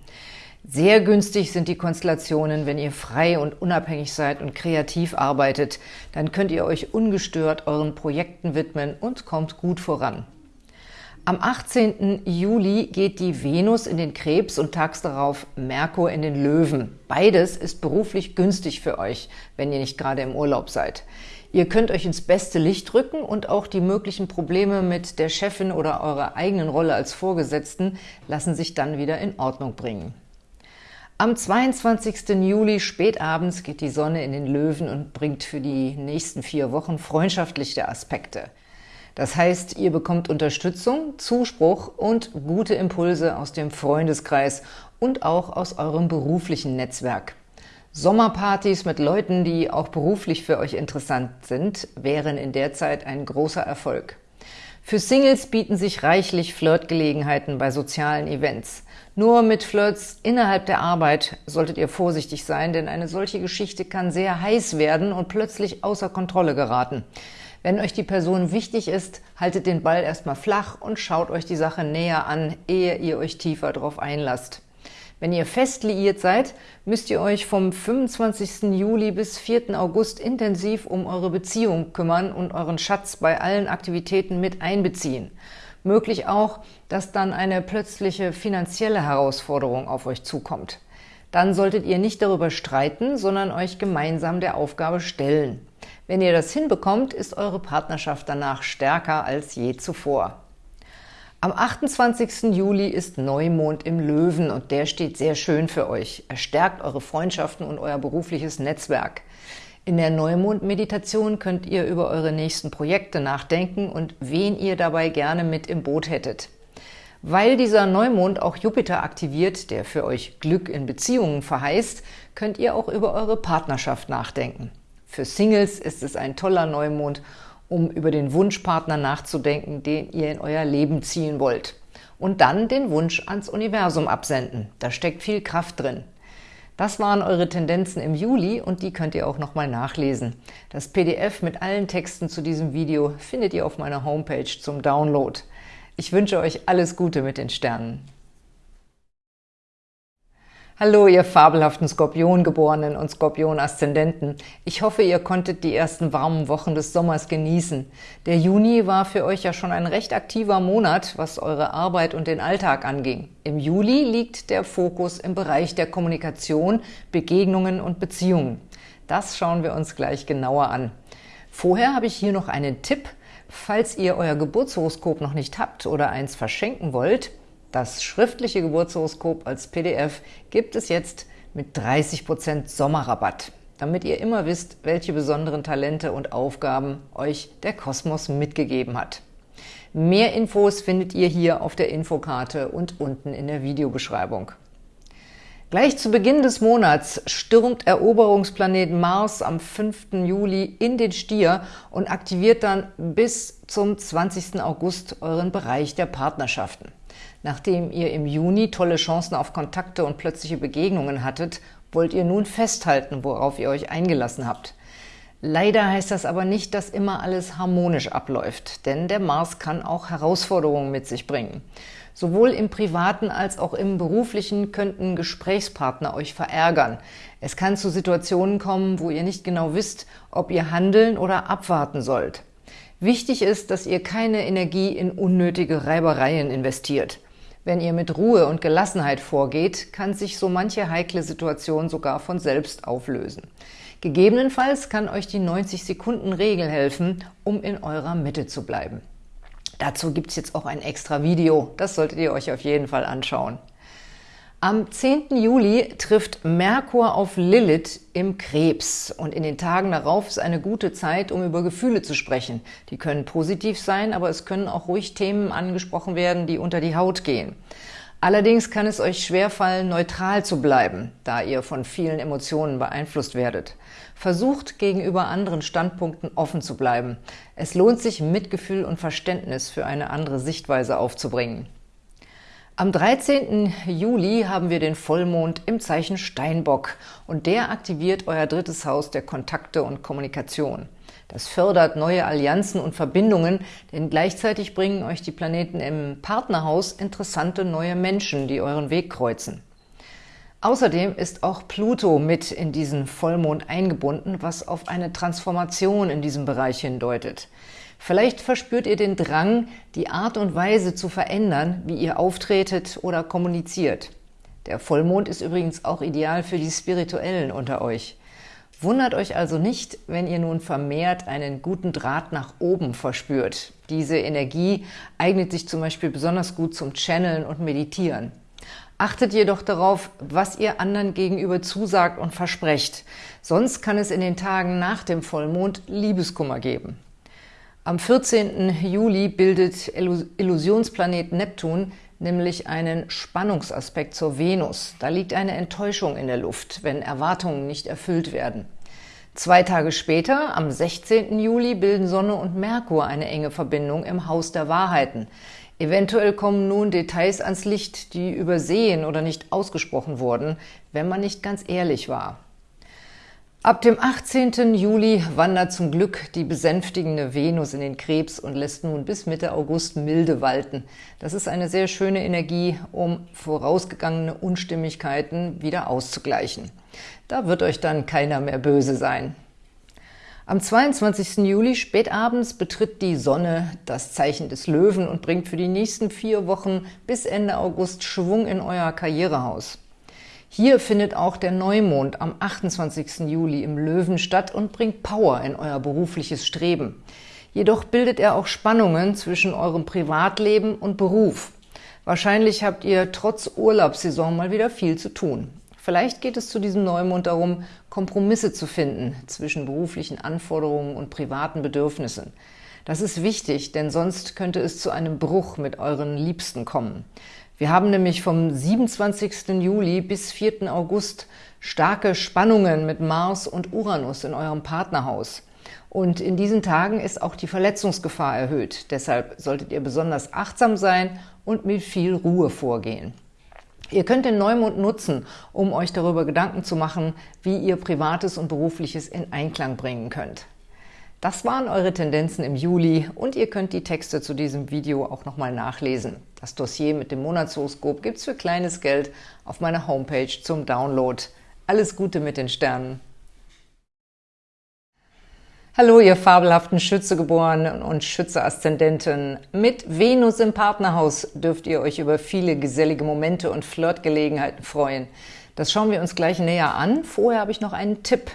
Sehr günstig sind die Konstellationen, wenn ihr frei und unabhängig seid und kreativ arbeitet. Dann könnt ihr euch ungestört euren Projekten widmen und kommt gut voran. Am 18. Juli geht die Venus in den Krebs und tags darauf Merkur in den Löwen. Beides ist beruflich günstig für euch, wenn ihr nicht gerade im Urlaub seid. Ihr könnt euch ins beste Licht rücken und auch die möglichen Probleme mit der Chefin oder eurer eigenen Rolle als Vorgesetzten lassen sich dann wieder in Ordnung bringen. Am 22. Juli spätabends geht die Sonne in den Löwen und bringt für die nächsten vier Wochen freundschaftliche Aspekte. Das heißt, ihr bekommt Unterstützung, Zuspruch und gute Impulse aus dem Freundeskreis und auch aus eurem beruflichen Netzwerk. Sommerpartys mit Leuten, die auch beruflich für euch interessant sind, wären in der Zeit ein großer Erfolg. Für Singles bieten sich reichlich Flirtgelegenheiten bei sozialen Events. Nur mit Flirts innerhalb der Arbeit solltet ihr vorsichtig sein, denn eine solche Geschichte kann sehr heiß werden und plötzlich außer Kontrolle geraten. Wenn euch die Person wichtig ist, haltet den Ball erstmal flach und schaut euch die Sache näher an, ehe ihr euch tiefer darauf einlasst. Wenn ihr fest liiert seid, müsst ihr euch vom 25. Juli bis 4. August intensiv um eure Beziehung kümmern und euren Schatz bei allen Aktivitäten mit einbeziehen. Möglich auch, dass dann eine plötzliche finanzielle Herausforderung auf euch zukommt. Dann solltet ihr nicht darüber streiten, sondern euch gemeinsam der Aufgabe stellen. Wenn ihr das hinbekommt, ist eure Partnerschaft danach stärker als je zuvor. Am 28. Juli ist Neumond im Löwen und der steht sehr schön für euch. Er stärkt eure Freundschaften und euer berufliches Netzwerk. In der Neumond-Meditation könnt ihr über eure nächsten Projekte nachdenken und wen ihr dabei gerne mit im Boot hättet. Weil dieser Neumond auch Jupiter aktiviert, der für euch Glück in Beziehungen verheißt, könnt ihr auch über eure Partnerschaft nachdenken. Für Singles ist es ein toller Neumond um über den Wunschpartner nachzudenken, den ihr in euer Leben ziehen wollt. Und dann den Wunsch ans Universum absenden. Da steckt viel Kraft drin. Das waren eure Tendenzen im Juli und die könnt ihr auch nochmal nachlesen. Das PDF mit allen Texten zu diesem Video findet ihr auf meiner Homepage zum Download. Ich wünsche euch alles Gute mit den Sternen. Hallo, ihr fabelhaften Skorpiongeborenen und Skorpion-Aszendenten. Ich hoffe, ihr konntet die ersten warmen Wochen des Sommers genießen. Der Juni war für euch ja schon ein recht aktiver Monat, was eure Arbeit und den Alltag anging. Im Juli liegt der Fokus im Bereich der Kommunikation, Begegnungen und Beziehungen. Das schauen wir uns gleich genauer an. Vorher habe ich hier noch einen Tipp. Falls ihr euer Geburtshoroskop noch nicht habt oder eins verschenken wollt, das schriftliche Geburtshoroskop als PDF gibt es jetzt mit 30% Sommerrabatt, damit ihr immer wisst, welche besonderen Talente und Aufgaben euch der Kosmos mitgegeben hat. Mehr Infos findet ihr hier auf der Infokarte und unten in der Videobeschreibung. Gleich zu Beginn des Monats stürmt Eroberungsplanet Mars am 5. Juli in den Stier und aktiviert dann bis zum 20. August euren Bereich der Partnerschaften. Nachdem ihr im Juni tolle Chancen auf Kontakte und plötzliche Begegnungen hattet, wollt ihr nun festhalten, worauf ihr euch eingelassen habt. Leider heißt das aber nicht, dass immer alles harmonisch abläuft, denn der Mars kann auch Herausforderungen mit sich bringen. Sowohl im privaten als auch im beruflichen könnten Gesprächspartner euch verärgern. Es kann zu Situationen kommen, wo ihr nicht genau wisst, ob ihr handeln oder abwarten sollt. Wichtig ist, dass ihr keine Energie in unnötige Reibereien investiert. Wenn ihr mit Ruhe und Gelassenheit vorgeht, kann sich so manche heikle Situation sogar von selbst auflösen. Gegebenenfalls kann euch die 90-Sekunden-Regel helfen, um in eurer Mitte zu bleiben. Dazu gibt es jetzt auch ein extra Video, das solltet ihr euch auf jeden Fall anschauen. Am 10. Juli trifft Merkur auf Lilith im Krebs und in den Tagen darauf ist eine gute Zeit, um über Gefühle zu sprechen. Die können positiv sein, aber es können auch ruhig Themen angesprochen werden, die unter die Haut gehen. Allerdings kann es euch schwerfallen, neutral zu bleiben, da ihr von vielen Emotionen beeinflusst werdet. Versucht, gegenüber anderen Standpunkten offen zu bleiben. Es lohnt sich, Mitgefühl und Verständnis für eine andere Sichtweise aufzubringen. Am 13. Juli haben wir den Vollmond im Zeichen Steinbock und der aktiviert euer drittes Haus der Kontakte und Kommunikation. Das fördert neue Allianzen und Verbindungen, denn gleichzeitig bringen euch die Planeten im Partnerhaus interessante neue Menschen, die euren Weg kreuzen. Außerdem ist auch Pluto mit in diesen Vollmond eingebunden, was auf eine Transformation in diesem Bereich hindeutet. Vielleicht verspürt ihr den Drang, die Art und Weise zu verändern, wie ihr auftretet oder kommuniziert. Der Vollmond ist übrigens auch ideal für die Spirituellen unter euch. Wundert euch also nicht, wenn ihr nun vermehrt einen guten Draht nach oben verspürt. Diese Energie eignet sich zum Beispiel besonders gut zum Channeln und Meditieren. Achtet jedoch darauf, was ihr anderen gegenüber zusagt und versprecht. Sonst kann es in den Tagen nach dem Vollmond Liebeskummer geben. Am 14. Juli bildet Illusionsplanet Neptun nämlich einen Spannungsaspekt zur Venus. Da liegt eine Enttäuschung in der Luft, wenn Erwartungen nicht erfüllt werden. Zwei Tage später, am 16. Juli, bilden Sonne und Merkur eine enge Verbindung im Haus der Wahrheiten. Eventuell kommen nun Details ans Licht, die übersehen oder nicht ausgesprochen wurden, wenn man nicht ganz ehrlich war. Ab dem 18. Juli wandert zum Glück die besänftigende Venus in den Krebs und lässt nun bis Mitte August milde walten. Das ist eine sehr schöne Energie, um vorausgegangene Unstimmigkeiten wieder auszugleichen. Da wird euch dann keiner mehr böse sein. Am 22. Juli spätabends betritt die Sonne das Zeichen des Löwen und bringt für die nächsten vier Wochen bis Ende August Schwung in euer Karrierehaus. Hier findet auch der Neumond am 28. Juli im Löwen statt und bringt Power in euer berufliches Streben. Jedoch bildet er auch Spannungen zwischen eurem Privatleben und Beruf. Wahrscheinlich habt ihr trotz Urlaubssaison mal wieder viel zu tun. Vielleicht geht es zu diesem Neumond darum, Kompromisse zu finden zwischen beruflichen Anforderungen und privaten Bedürfnissen. Das ist wichtig, denn sonst könnte es zu einem Bruch mit euren Liebsten kommen. Wir haben nämlich vom 27. Juli bis 4. August starke Spannungen mit Mars und Uranus in eurem Partnerhaus. Und in diesen Tagen ist auch die Verletzungsgefahr erhöht. Deshalb solltet ihr besonders achtsam sein und mit viel Ruhe vorgehen. Ihr könnt den Neumond nutzen, um euch darüber Gedanken zu machen, wie ihr Privates und Berufliches in Einklang bringen könnt. Das waren eure Tendenzen im Juli und ihr könnt die Texte zu diesem Video auch nochmal nachlesen. Das Dossier mit dem Monatshoroskop gibt's für kleines Geld auf meiner Homepage zum Download. Alles Gute mit den Sternen! Hallo, ihr fabelhaften Schützegeborenen und Schütze-Aszendenten. Mit Venus im Partnerhaus dürft ihr euch über viele gesellige Momente und Flirtgelegenheiten freuen. Das schauen wir uns gleich näher an. Vorher habe ich noch einen Tipp.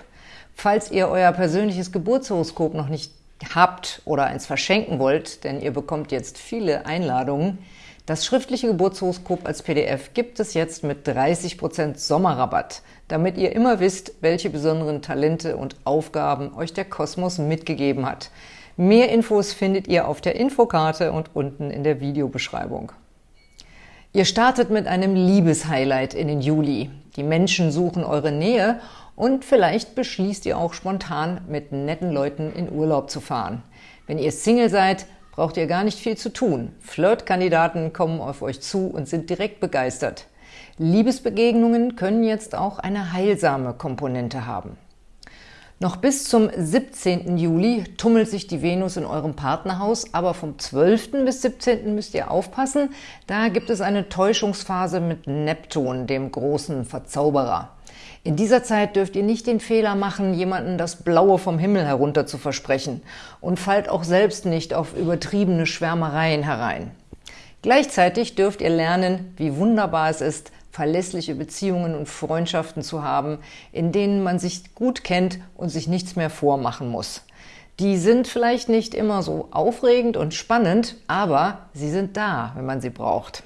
Falls ihr euer persönliches Geburtshoroskop noch nicht habt oder eins verschenken wollt, denn ihr bekommt jetzt viele Einladungen, das schriftliche Geburtshoroskop als PDF gibt es jetzt mit 30% Sommerrabatt, damit ihr immer wisst, welche besonderen Talente und Aufgaben euch der Kosmos mitgegeben hat. Mehr Infos findet ihr auf der Infokarte und unten in der Videobeschreibung. Ihr startet mit einem Liebeshighlight in den Juli. Die Menschen suchen eure Nähe und vielleicht beschließt ihr auch spontan, mit netten Leuten in Urlaub zu fahren. Wenn ihr Single seid, braucht ihr gar nicht viel zu tun. Flirtkandidaten kommen auf euch zu und sind direkt begeistert. Liebesbegegnungen können jetzt auch eine heilsame Komponente haben. Noch bis zum 17. Juli tummelt sich die Venus in eurem Partnerhaus, aber vom 12. bis 17. müsst ihr aufpassen, da gibt es eine Täuschungsphase mit Neptun, dem großen Verzauberer. In dieser Zeit dürft ihr nicht den Fehler machen, jemanden das Blaue vom Himmel herunter zu versprechen und fallt auch selbst nicht auf übertriebene Schwärmereien herein. Gleichzeitig dürft ihr lernen, wie wunderbar es ist, verlässliche Beziehungen und Freundschaften zu haben, in denen man sich gut kennt und sich nichts mehr vormachen muss. Die sind vielleicht nicht immer so aufregend und spannend, aber sie sind da, wenn man sie braucht.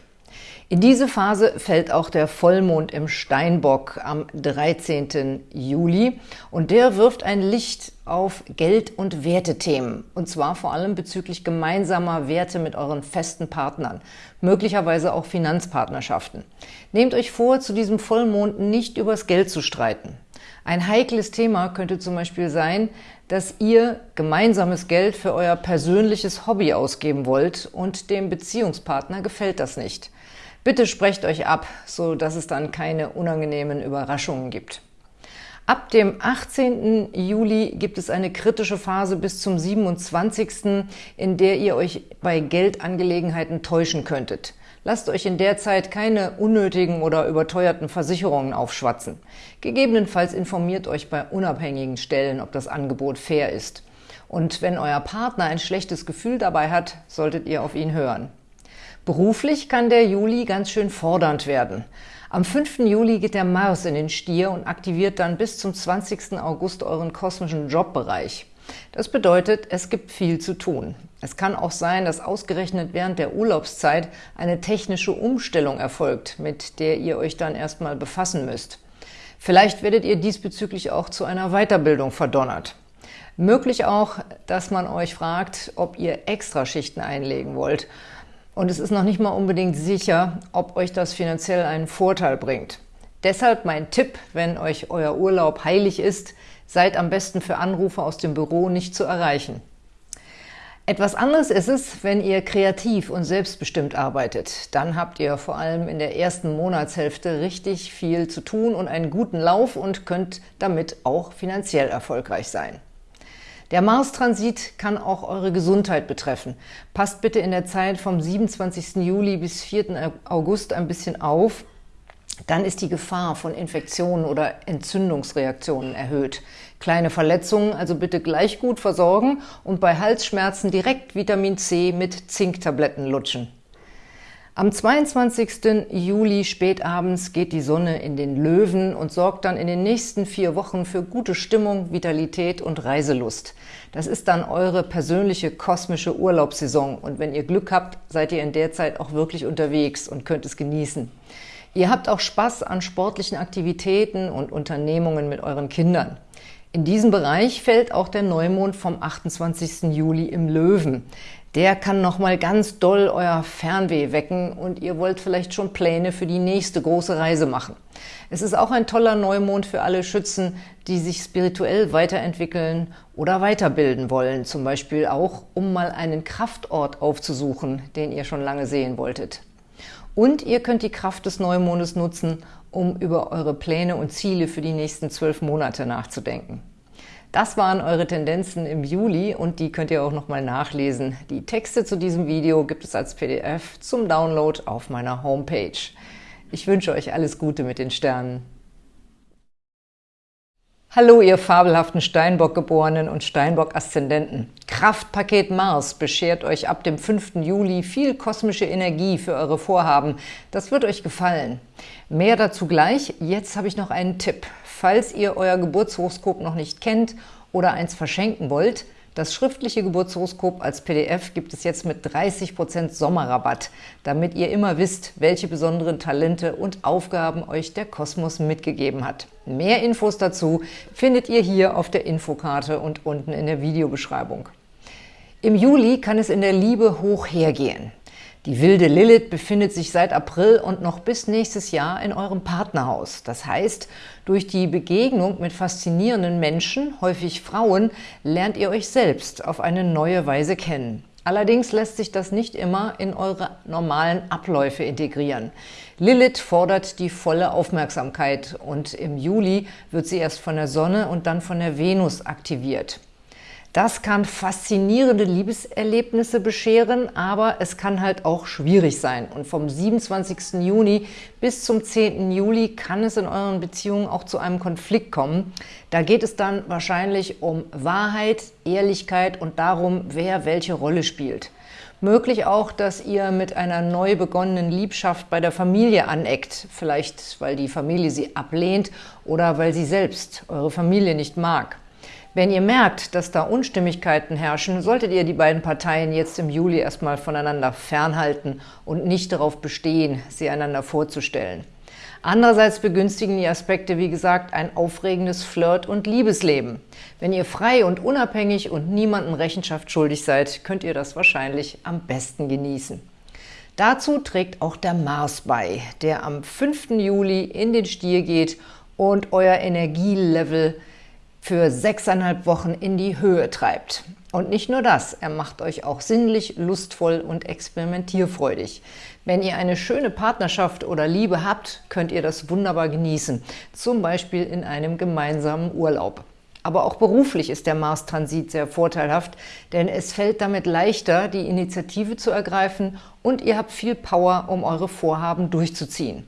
In diese Phase fällt auch der Vollmond im Steinbock am 13. Juli und der wirft ein Licht auf Geld- und Wertethemen und zwar vor allem bezüglich gemeinsamer Werte mit euren festen Partnern, möglicherweise auch Finanzpartnerschaften. Nehmt euch vor, zu diesem Vollmond nicht übers Geld zu streiten. Ein heikles Thema könnte zum Beispiel sein, dass ihr gemeinsames Geld für euer persönliches Hobby ausgeben wollt und dem Beziehungspartner gefällt das nicht. Bitte sprecht euch ab, so dass es dann keine unangenehmen Überraschungen gibt. Ab dem 18. Juli gibt es eine kritische Phase bis zum 27., in der ihr euch bei Geldangelegenheiten täuschen könntet. Lasst euch in der Zeit keine unnötigen oder überteuerten Versicherungen aufschwatzen. Gegebenenfalls informiert euch bei unabhängigen Stellen, ob das Angebot fair ist. Und wenn euer Partner ein schlechtes Gefühl dabei hat, solltet ihr auf ihn hören. Beruflich kann der Juli ganz schön fordernd werden. Am 5. Juli geht der Mars in den Stier und aktiviert dann bis zum 20. August euren kosmischen Jobbereich. Das bedeutet, es gibt viel zu tun. Es kann auch sein, dass ausgerechnet während der Urlaubszeit eine technische Umstellung erfolgt, mit der ihr euch dann erstmal befassen müsst. Vielleicht werdet ihr diesbezüglich auch zu einer Weiterbildung verdonnert. Möglich auch, dass man euch fragt, ob ihr Extraschichten einlegen wollt – und es ist noch nicht mal unbedingt sicher, ob euch das finanziell einen Vorteil bringt. Deshalb mein Tipp, wenn euch euer Urlaub heilig ist, seid am besten für Anrufe aus dem Büro nicht zu erreichen. Etwas anderes ist es, wenn ihr kreativ und selbstbestimmt arbeitet. Dann habt ihr vor allem in der ersten Monatshälfte richtig viel zu tun und einen guten Lauf und könnt damit auch finanziell erfolgreich sein. Der Mars-Transit kann auch eure Gesundheit betreffen. Passt bitte in der Zeit vom 27. Juli bis 4. August ein bisschen auf, dann ist die Gefahr von Infektionen oder Entzündungsreaktionen erhöht. Kleine Verletzungen also bitte gleich gut versorgen und bei Halsschmerzen direkt Vitamin C mit Zinktabletten lutschen. Am 22. Juli spätabends geht die Sonne in den Löwen und sorgt dann in den nächsten vier Wochen für gute Stimmung, Vitalität und Reiselust. Das ist dann eure persönliche kosmische Urlaubssaison und wenn ihr Glück habt, seid ihr in der Zeit auch wirklich unterwegs und könnt es genießen. Ihr habt auch Spaß an sportlichen Aktivitäten und Unternehmungen mit euren Kindern. In diesem Bereich fällt auch der Neumond vom 28. Juli im Löwen der kann nochmal ganz doll euer Fernweh wecken und ihr wollt vielleicht schon Pläne für die nächste große Reise machen. Es ist auch ein toller Neumond für alle Schützen, die sich spirituell weiterentwickeln oder weiterbilden wollen, zum Beispiel auch, um mal einen Kraftort aufzusuchen, den ihr schon lange sehen wolltet. Und ihr könnt die Kraft des Neumondes nutzen, um über eure Pläne und Ziele für die nächsten zwölf Monate nachzudenken. Das waren eure Tendenzen im Juli und die könnt ihr auch nochmal nachlesen. Die Texte zu diesem Video gibt es als PDF zum Download auf meiner Homepage. Ich wünsche euch alles Gute mit den Sternen. Hallo, ihr fabelhaften Steinbock-Geborenen und Steinbock-Aszendenten. Kraftpaket Mars beschert euch ab dem 5. Juli viel kosmische Energie für eure Vorhaben. Das wird euch gefallen. Mehr dazu gleich. Jetzt habe ich noch einen Tipp. Falls ihr euer Geburtshoroskop noch nicht kennt oder eins verschenken wollt, das schriftliche Geburtshoroskop als PDF gibt es jetzt mit 30% Sommerrabatt, damit ihr immer wisst, welche besonderen Talente und Aufgaben euch der Kosmos mitgegeben hat. Mehr Infos dazu findet ihr hier auf der Infokarte und unten in der Videobeschreibung. Im Juli kann es in der Liebe hoch hergehen. Die wilde Lilith befindet sich seit April und noch bis nächstes Jahr in eurem Partnerhaus. Das heißt, durch die Begegnung mit faszinierenden Menschen, häufig Frauen, lernt ihr euch selbst auf eine neue Weise kennen. Allerdings lässt sich das nicht immer in eure normalen Abläufe integrieren. Lilith fordert die volle Aufmerksamkeit und im Juli wird sie erst von der Sonne und dann von der Venus aktiviert. Das kann faszinierende Liebeserlebnisse bescheren, aber es kann halt auch schwierig sein. Und vom 27. Juni bis zum 10. Juli kann es in euren Beziehungen auch zu einem Konflikt kommen. Da geht es dann wahrscheinlich um Wahrheit, Ehrlichkeit und darum, wer welche Rolle spielt. Möglich auch, dass ihr mit einer neu begonnenen Liebschaft bei der Familie aneckt, vielleicht weil die Familie sie ablehnt oder weil sie selbst eure Familie nicht mag. Wenn ihr merkt, dass da Unstimmigkeiten herrschen, solltet ihr die beiden Parteien jetzt im Juli erstmal voneinander fernhalten und nicht darauf bestehen, sie einander vorzustellen. Andererseits begünstigen die Aspekte, wie gesagt, ein aufregendes Flirt- und Liebesleben. Wenn ihr frei und unabhängig und niemandem Rechenschaft schuldig seid, könnt ihr das wahrscheinlich am besten genießen. Dazu trägt auch der Mars bei, der am 5. Juli in den Stier geht und euer Energielevel für sechseinhalb Wochen in die Höhe treibt. Und nicht nur das, er macht euch auch sinnlich, lustvoll und experimentierfreudig. Wenn ihr eine schöne Partnerschaft oder Liebe habt, könnt ihr das wunderbar genießen, zum Beispiel in einem gemeinsamen Urlaub. Aber auch beruflich ist der Mars-Transit sehr vorteilhaft, denn es fällt damit leichter, die Initiative zu ergreifen und ihr habt viel Power, um eure Vorhaben durchzuziehen.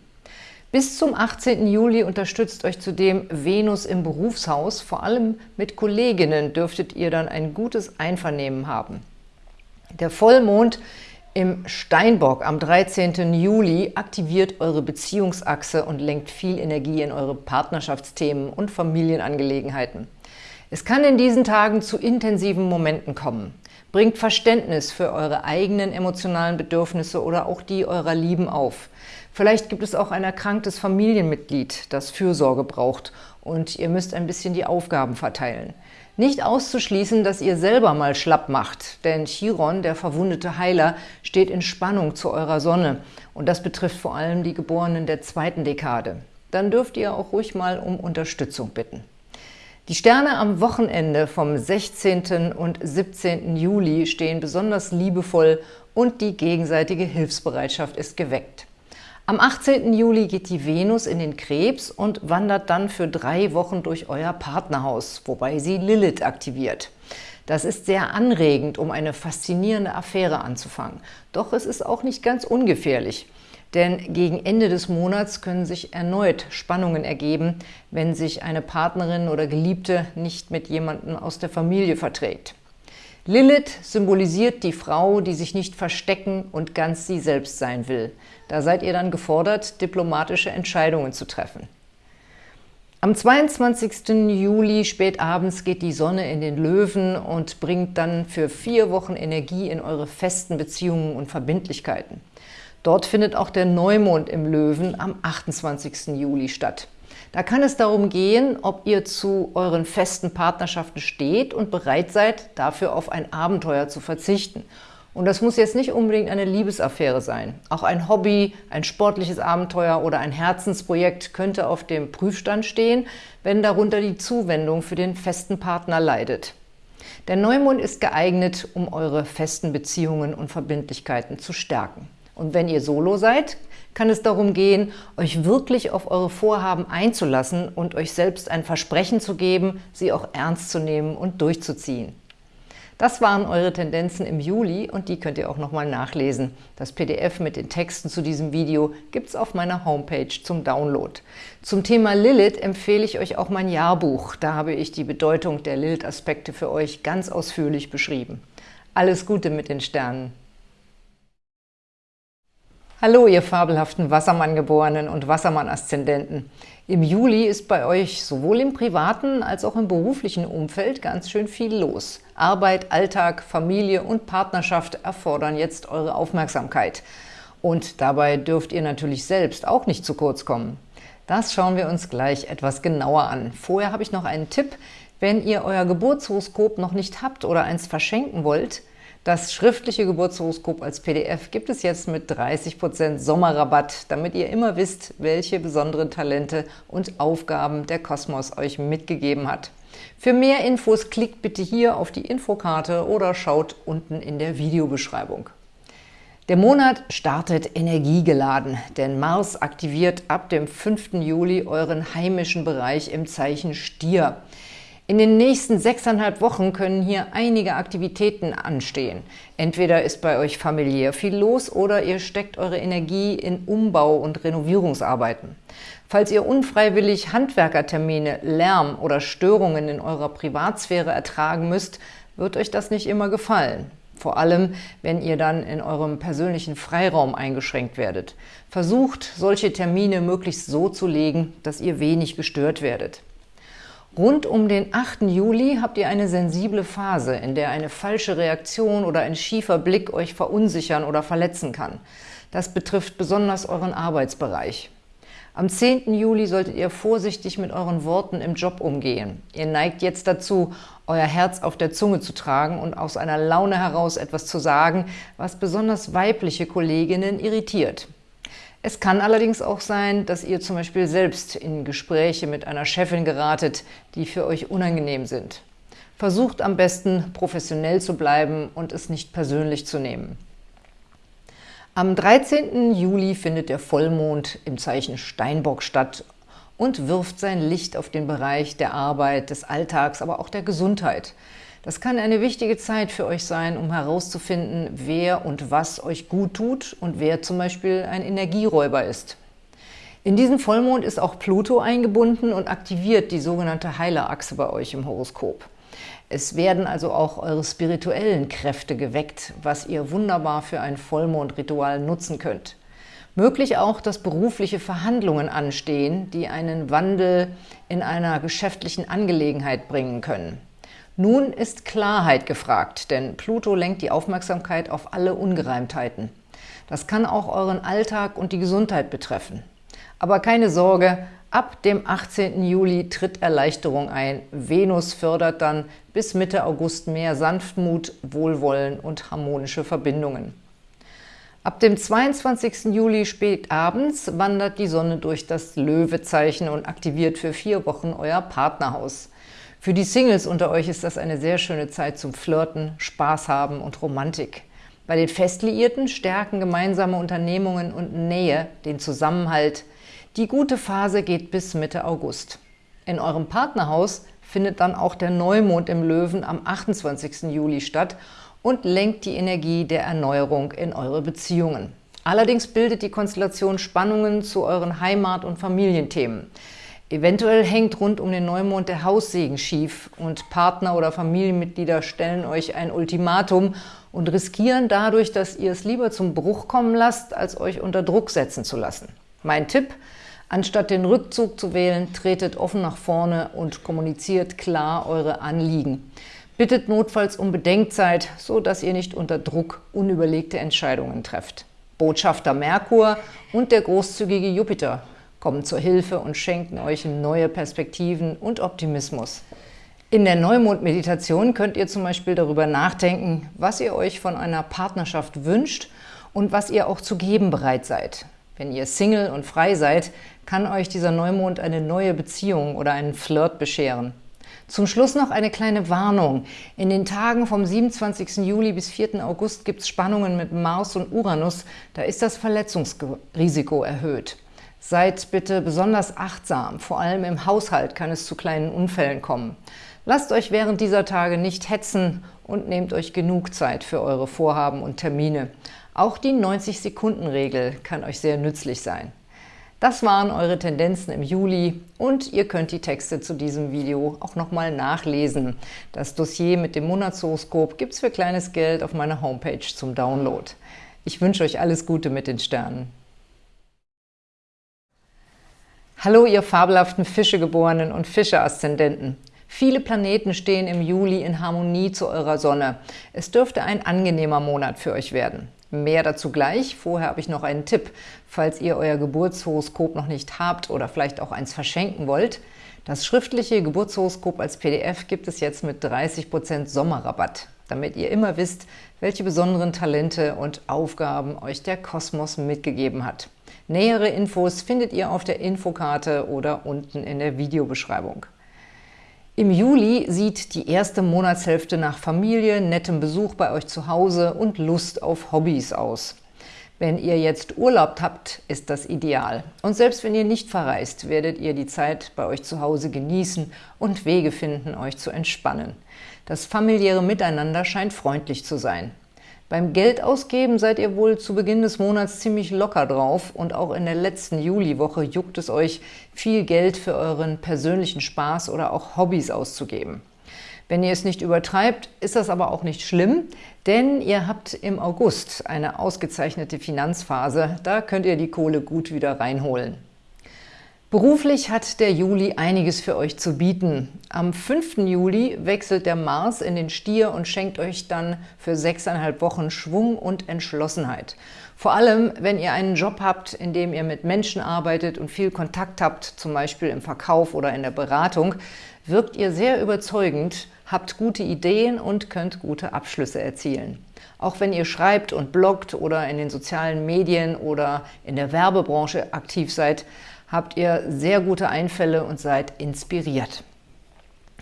Bis zum 18. Juli unterstützt euch zudem Venus im Berufshaus. Vor allem mit Kolleginnen dürftet ihr dann ein gutes Einvernehmen haben. Der Vollmond im Steinbock am 13. Juli aktiviert eure Beziehungsachse und lenkt viel Energie in eure Partnerschaftsthemen und Familienangelegenheiten. Es kann in diesen Tagen zu intensiven Momenten kommen. Bringt Verständnis für eure eigenen emotionalen Bedürfnisse oder auch die eurer Lieben auf. Vielleicht gibt es auch ein erkranktes Familienmitglied, das Fürsorge braucht und ihr müsst ein bisschen die Aufgaben verteilen. Nicht auszuschließen, dass ihr selber mal schlapp macht, denn Chiron, der verwundete Heiler, steht in Spannung zu eurer Sonne und das betrifft vor allem die Geborenen der zweiten Dekade. Dann dürft ihr auch ruhig mal um Unterstützung bitten. Die Sterne am Wochenende vom 16. und 17. Juli stehen besonders liebevoll und die gegenseitige Hilfsbereitschaft ist geweckt. Am 18. Juli geht die Venus in den Krebs und wandert dann für drei Wochen durch euer Partnerhaus, wobei sie Lilith aktiviert. Das ist sehr anregend, um eine faszinierende Affäre anzufangen. Doch es ist auch nicht ganz ungefährlich. Denn gegen Ende des Monats können sich erneut Spannungen ergeben, wenn sich eine Partnerin oder Geliebte nicht mit jemandem aus der Familie verträgt. Lilith symbolisiert die Frau, die sich nicht verstecken und ganz sie selbst sein will. Da seid ihr dann gefordert, diplomatische Entscheidungen zu treffen. Am 22. Juli spätabends geht die Sonne in den Löwen und bringt dann für vier Wochen Energie in eure festen Beziehungen und Verbindlichkeiten. Dort findet auch der Neumond im Löwen am 28. Juli statt. Da kann es darum gehen, ob ihr zu euren festen Partnerschaften steht und bereit seid, dafür auf ein Abenteuer zu verzichten. Und das muss jetzt nicht unbedingt eine Liebesaffäre sein. Auch ein Hobby, ein sportliches Abenteuer oder ein Herzensprojekt könnte auf dem Prüfstand stehen, wenn darunter die Zuwendung für den festen Partner leidet. Der Neumond ist geeignet, um eure festen Beziehungen und Verbindlichkeiten zu stärken. Und wenn ihr solo seid, kann es darum gehen, euch wirklich auf eure Vorhaben einzulassen und euch selbst ein Versprechen zu geben, sie auch ernst zu nehmen und durchzuziehen. Das waren eure Tendenzen im Juli und die könnt ihr auch nochmal nachlesen. Das PDF mit den Texten zu diesem Video gibt es auf meiner Homepage zum Download. Zum Thema Lilith empfehle ich euch auch mein Jahrbuch. Da habe ich die Bedeutung der Lilith-Aspekte für euch ganz ausführlich beschrieben. Alles Gute mit den Sternen! Hallo, ihr fabelhaften Wassermann-Geborenen und Wassermann-Aszendenten. Im Juli ist bei euch sowohl im privaten als auch im beruflichen Umfeld ganz schön viel los. Arbeit, Alltag, Familie und Partnerschaft erfordern jetzt eure Aufmerksamkeit. Und dabei dürft ihr natürlich selbst auch nicht zu kurz kommen. Das schauen wir uns gleich etwas genauer an. Vorher habe ich noch einen Tipp. Wenn ihr euer Geburtshoroskop noch nicht habt oder eins verschenken wollt, das schriftliche Geburtshoroskop als PDF gibt es jetzt mit 30% Sommerrabatt, damit ihr immer wisst, welche besonderen Talente und Aufgaben der Kosmos euch mitgegeben hat. Für mehr Infos klickt bitte hier auf die Infokarte oder schaut unten in der Videobeschreibung. Der Monat startet energiegeladen, denn Mars aktiviert ab dem 5. Juli euren heimischen Bereich im Zeichen Stier. In den nächsten sechseinhalb Wochen können hier einige Aktivitäten anstehen. Entweder ist bei euch familiär viel los oder ihr steckt eure Energie in Umbau- und Renovierungsarbeiten. Falls ihr unfreiwillig Handwerkertermine, Lärm oder Störungen in eurer Privatsphäre ertragen müsst, wird euch das nicht immer gefallen. Vor allem, wenn ihr dann in eurem persönlichen Freiraum eingeschränkt werdet. Versucht, solche Termine möglichst so zu legen, dass ihr wenig gestört werdet. Rund um den 8. Juli habt ihr eine sensible Phase, in der eine falsche Reaktion oder ein schiefer Blick euch verunsichern oder verletzen kann. Das betrifft besonders euren Arbeitsbereich. Am 10. Juli solltet ihr vorsichtig mit euren Worten im Job umgehen. Ihr neigt jetzt dazu, euer Herz auf der Zunge zu tragen und aus einer Laune heraus etwas zu sagen, was besonders weibliche Kolleginnen irritiert. Es kann allerdings auch sein, dass ihr zum Beispiel selbst in Gespräche mit einer Chefin geratet, die für euch unangenehm sind. Versucht am besten, professionell zu bleiben und es nicht persönlich zu nehmen. Am 13. Juli findet der Vollmond im Zeichen Steinbock statt und wirft sein Licht auf den Bereich der Arbeit, des Alltags, aber auch der Gesundheit. Das kann eine wichtige Zeit für euch sein, um herauszufinden, wer und was euch gut tut und wer zum Beispiel ein Energieräuber ist. In diesen Vollmond ist auch Pluto eingebunden und aktiviert die sogenannte Heilerachse bei euch im Horoskop. Es werden also auch eure spirituellen Kräfte geweckt, was ihr wunderbar für ein Vollmondritual nutzen könnt. Möglich auch, dass berufliche Verhandlungen anstehen, die einen Wandel in einer geschäftlichen Angelegenheit bringen können. Nun ist Klarheit gefragt, denn Pluto lenkt die Aufmerksamkeit auf alle Ungereimtheiten. Das kann auch euren Alltag und die Gesundheit betreffen. Aber keine Sorge, ab dem 18. Juli tritt Erleichterung ein. Venus fördert dann bis Mitte August mehr Sanftmut, Wohlwollen und harmonische Verbindungen. Ab dem 22. Juli spät abends wandert die Sonne durch das Löwezeichen und aktiviert für vier Wochen euer Partnerhaus. Für die Singles unter euch ist das eine sehr schöne Zeit zum Flirten, Spaß haben und Romantik. Bei den Festliierten stärken gemeinsame Unternehmungen und Nähe den Zusammenhalt, die gute Phase geht bis Mitte August. In eurem Partnerhaus findet dann auch der Neumond im Löwen am 28. Juli statt und lenkt die Energie der Erneuerung in eure Beziehungen. Allerdings bildet die Konstellation Spannungen zu euren Heimat- und Familienthemen. Eventuell hängt rund um den Neumond der Haussegen schief und Partner oder Familienmitglieder stellen euch ein Ultimatum und riskieren dadurch, dass ihr es lieber zum Bruch kommen lasst, als euch unter Druck setzen zu lassen. Mein Tipp – Anstatt den Rückzug zu wählen, tretet offen nach vorne und kommuniziert klar eure Anliegen. Bittet notfalls um Bedenkzeit, so dass ihr nicht unter Druck unüberlegte Entscheidungen trefft. Botschafter Merkur und der großzügige Jupiter kommen zur Hilfe und schenken euch neue Perspektiven und Optimismus. In der Neumond-Meditation könnt ihr zum Beispiel darüber nachdenken, was ihr euch von einer Partnerschaft wünscht und was ihr auch zu geben bereit seid. Wenn ihr Single und frei seid, kann euch dieser Neumond eine neue Beziehung oder einen Flirt bescheren. Zum Schluss noch eine kleine Warnung. In den Tagen vom 27. Juli bis 4. August gibt es Spannungen mit Mars und Uranus. Da ist das Verletzungsrisiko erhöht. Seid bitte besonders achtsam. Vor allem im Haushalt kann es zu kleinen Unfällen kommen. Lasst euch während dieser Tage nicht hetzen und nehmt euch genug Zeit für eure Vorhaben und Termine. Auch die 90-Sekunden-Regel kann euch sehr nützlich sein. Das waren eure Tendenzen im Juli und ihr könnt die Texte zu diesem Video auch nochmal nachlesen. Das Dossier mit dem Monatshoroskop gibt es für kleines Geld auf meiner Homepage zum Download. Ich wünsche euch alles Gute mit den Sternen. Hallo, ihr fabelhaften Fischegeborenen und Fische-Aszendenten. Viele Planeten stehen im Juli in Harmonie zu eurer Sonne. Es dürfte ein angenehmer Monat für euch werden. Mehr dazu gleich. Vorher habe ich noch einen Tipp, falls ihr euer Geburtshoroskop noch nicht habt oder vielleicht auch eins verschenken wollt. Das schriftliche Geburtshoroskop als PDF gibt es jetzt mit 30% Sommerrabatt, damit ihr immer wisst, welche besonderen Talente und Aufgaben euch der Kosmos mitgegeben hat. Nähere Infos findet ihr auf der Infokarte oder unten in der Videobeschreibung. Im Juli sieht die erste Monatshälfte nach Familie, nettem Besuch bei euch zu Hause und Lust auf Hobbys aus. Wenn ihr jetzt Urlaub habt, ist das ideal. Und selbst wenn ihr nicht verreist, werdet ihr die Zeit bei euch zu Hause genießen und Wege finden, euch zu entspannen. Das familiäre Miteinander scheint freundlich zu sein. Beim Geldausgeben seid ihr wohl zu Beginn des Monats ziemlich locker drauf und auch in der letzten Juliwoche juckt es euch, viel Geld für euren persönlichen Spaß oder auch Hobbys auszugeben. Wenn ihr es nicht übertreibt, ist das aber auch nicht schlimm, denn ihr habt im August eine ausgezeichnete Finanzphase, da könnt ihr die Kohle gut wieder reinholen. Beruflich hat der Juli einiges für euch zu bieten. Am 5. Juli wechselt der Mars in den Stier und schenkt euch dann für sechseinhalb Wochen Schwung und Entschlossenheit. Vor allem, wenn ihr einen Job habt, in dem ihr mit Menschen arbeitet und viel Kontakt habt, zum Beispiel im Verkauf oder in der Beratung, wirkt ihr sehr überzeugend, habt gute Ideen und könnt gute Abschlüsse erzielen. Auch wenn ihr schreibt und bloggt oder in den sozialen Medien oder in der Werbebranche aktiv seid, habt ihr sehr gute Einfälle und seid inspiriert.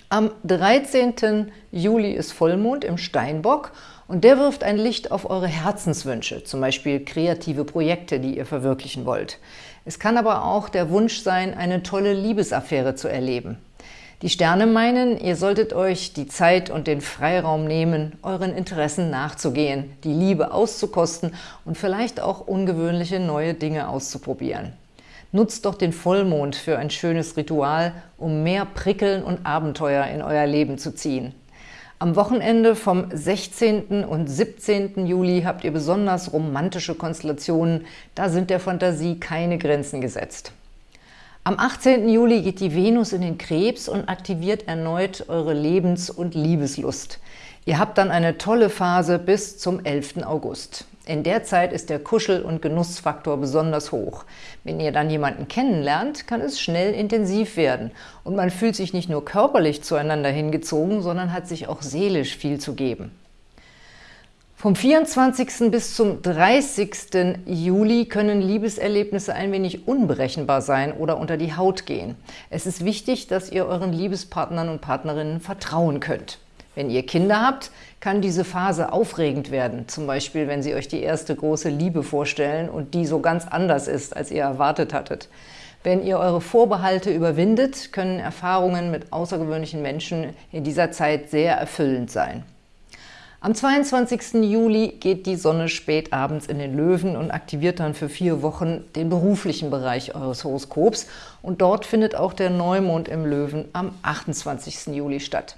Am 13. Juli ist Vollmond im Steinbock Und der wirft ein Licht auf eure Herzenswünsche, zum Beispiel kreative Projekte, die ihr verwirklichen wollt. Es kann aber auch der Wunsch sein, eine tolle Liebesaffäre zu erleben. Die Sterne meinen, ihr solltet euch die Zeit und den Freiraum nehmen, euren Interessen nachzugehen, die Liebe auszukosten und vielleicht auch ungewöhnliche neue Dinge auszuprobieren. Nutzt doch den Vollmond für ein schönes Ritual, um mehr Prickeln und Abenteuer in euer Leben zu ziehen. Am Wochenende vom 16. und 17. Juli habt ihr besonders romantische Konstellationen, da sind der Fantasie keine Grenzen gesetzt. Am 18. Juli geht die Venus in den Krebs und aktiviert erneut eure Lebens- und Liebeslust. Ihr habt dann eine tolle Phase bis zum 11. August. In der Zeit ist der Kuschel- und Genussfaktor besonders hoch. Wenn ihr dann jemanden kennenlernt, kann es schnell intensiv werden und man fühlt sich nicht nur körperlich zueinander hingezogen, sondern hat sich auch seelisch viel zu geben. Vom 24. bis zum 30. Juli können Liebeserlebnisse ein wenig unberechenbar sein oder unter die Haut gehen. Es ist wichtig, dass ihr euren Liebespartnern und Partnerinnen vertrauen könnt. Wenn ihr Kinder habt, kann diese Phase aufregend werden, zum Beispiel, wenn sie euch die erste große Liebe vorstellen und die so ganz anders ist, als ihr erwartet hattet. Wenn ihr eure Vorbehalte überwindet, können Erfahrungen mit außergewöhnlichen Menschen in dieser Zeit sehr erfüllend sein. Am 22. Juli geht die Sonne spät abends in den Löwen und aktiviert dann für vier Wochen den beruflichen Bereich eures Horoskops und dort findet auch der Neumond im Löwen am 28. Juli statt.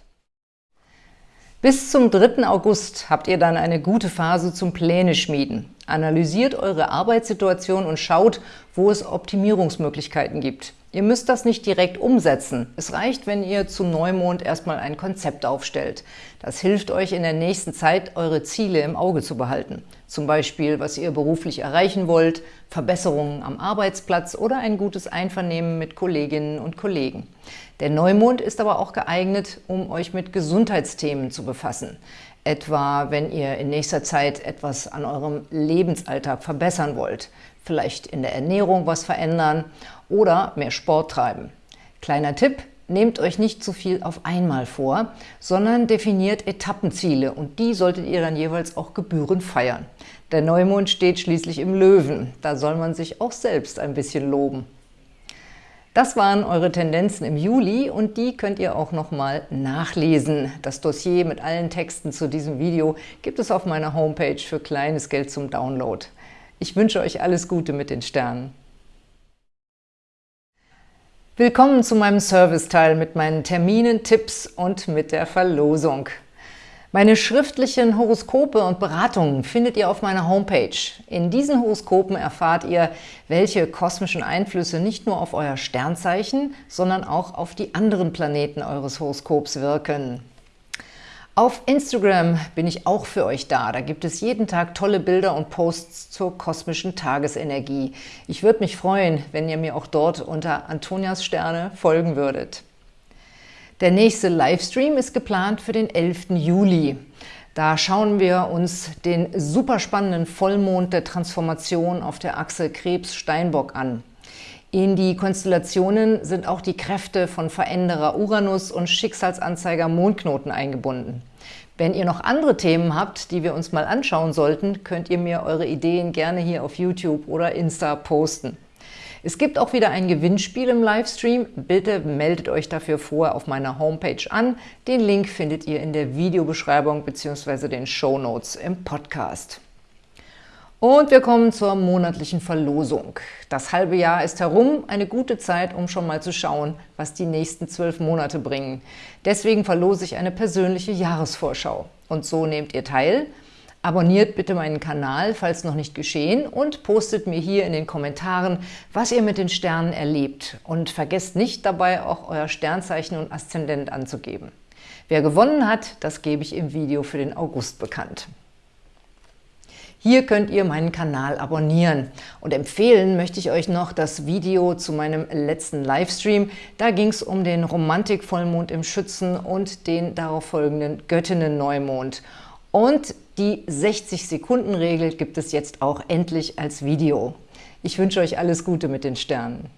Bis zum 3. August habt ihr dann eine gute Phase zum Pläne schmieden. Analysiert eure Arbeitssituation und schaut, wo es Optimierungsmöglichkeiten gibt. Ihr müsst das nicht direkt umsetzen. Es reicht, wenn ihr zu Neumond erstmal ein Konzept aufstellt. Das hilft euch in der nächsten Zeit, eure Ziele im Auge zu behalten. Zum Beispiel, was ihr beruflich erreichen wollt, Verbesserungen am Arbeitsplatz oder ein gutes Einvernehmen mit Kolleginnen und Kollegen. Der Neumond ist aber auch geeignet, um euch mit Gesundheitsthemen zu befassen. Etwa, wenn ihr in nächster Zeit etwas an eurem Lebensalltag verbessern wollt. Vielleicht in der Ernährung was verändern oder mehr Sport treiben. Kleiner Tipp, nehmt euch nicht zu viel auf einmal vor, sondern definiert Etappenziele und die solltet ihr dann jeweils auch gebührend feiern. Der Neumond steht schließlich im Löwen, da soll man sich auch selbst ein bisschen loben. Das waren eure Tendenzen im Juli und die könnt ihr auch nochmal nachlesen. Das Dossier mit allen Texten zu diesem Video gibt es auf meiner Homepage für kleines Geld zum Download. Ich wünsche euch alles Gute mit den Sternen. Willkommen zu meinem Serviceteil mit meinen Terminen, Tipps und mit der Verlosung. Meine schriftlichen Horoskope und Beratungen findet ihr auf meiner Homepage. In diesen Horoskopen erfahrt ihr, welche kosmischen Einflüsse nicht nur auf euer Sternzeichen, sondern auch auf die anderen Planeten eures Horoskops wirken. Auf Instagram bin ich auch für euch da. Da gibt es jeden Tag tolle Bilder und Posts zur kosmischen Tagesenergie. Ich würde mich freuen, wenn ihr mir auch dort unter Antonias Sterne folgen würdet. Der nächste Livestream ist geplant für den 11. Juli. Da schauen wir uns den super spannenden Vollmond der Transformation auf der Achse Krebs-Steinbock an. In die Konstellationen sind auch die Kräfte von Veränderer Uranus und Schicksalsanzeiger Mondknoten eingebunden. Wenn ihr noch andere Themen habt, die wir uns mal anschauen sollten, könnt ihr mir eure Ideen gerne hier auf YouTube oder Insta posten. Es gibt auch wieder ein Gewinnspiel im Livestream. Bitte meldet euch dafür vorher auf meiner Homepage an. Den Link findet ihr in der Videobeschreibung bzw. den Show Notes im Podcast. Und wir kommen zur monatlichen Verlosung. Das halbe Jahr ist herum, eine gute Zeit, um schon mal zu schauen, was die nächsten zwölf Monate bringen. Deswegen verlose ich eine persönliche Jahresvorschau. Und so nehmt ihr teil. Abonniert bitte meinen Kanal, falls noch nicht geschehen, und postet mir hier in den Kommentaren, was ihr mit den Sternen erlebt. Und vergesst nicht dabei, auch euer Sternzeichen und Aszendent anzugeben. Wer gewonnen hat, das gebe ich im Video für den August bekannt. Hier könnt ihr meinen Kanal abonnieren. Und empfehlen möchte ich euch noch das Video zu meinem letzten Livestream. Da ging es um den Romantik-Vollmond im Schützen und den darauf folgenden Göttinnen-Neumond. Und die 60-Sekunden-Regel gibt es jetzt auch endlich als Video. Ich wünsche euch alles Gute mit den Sternen.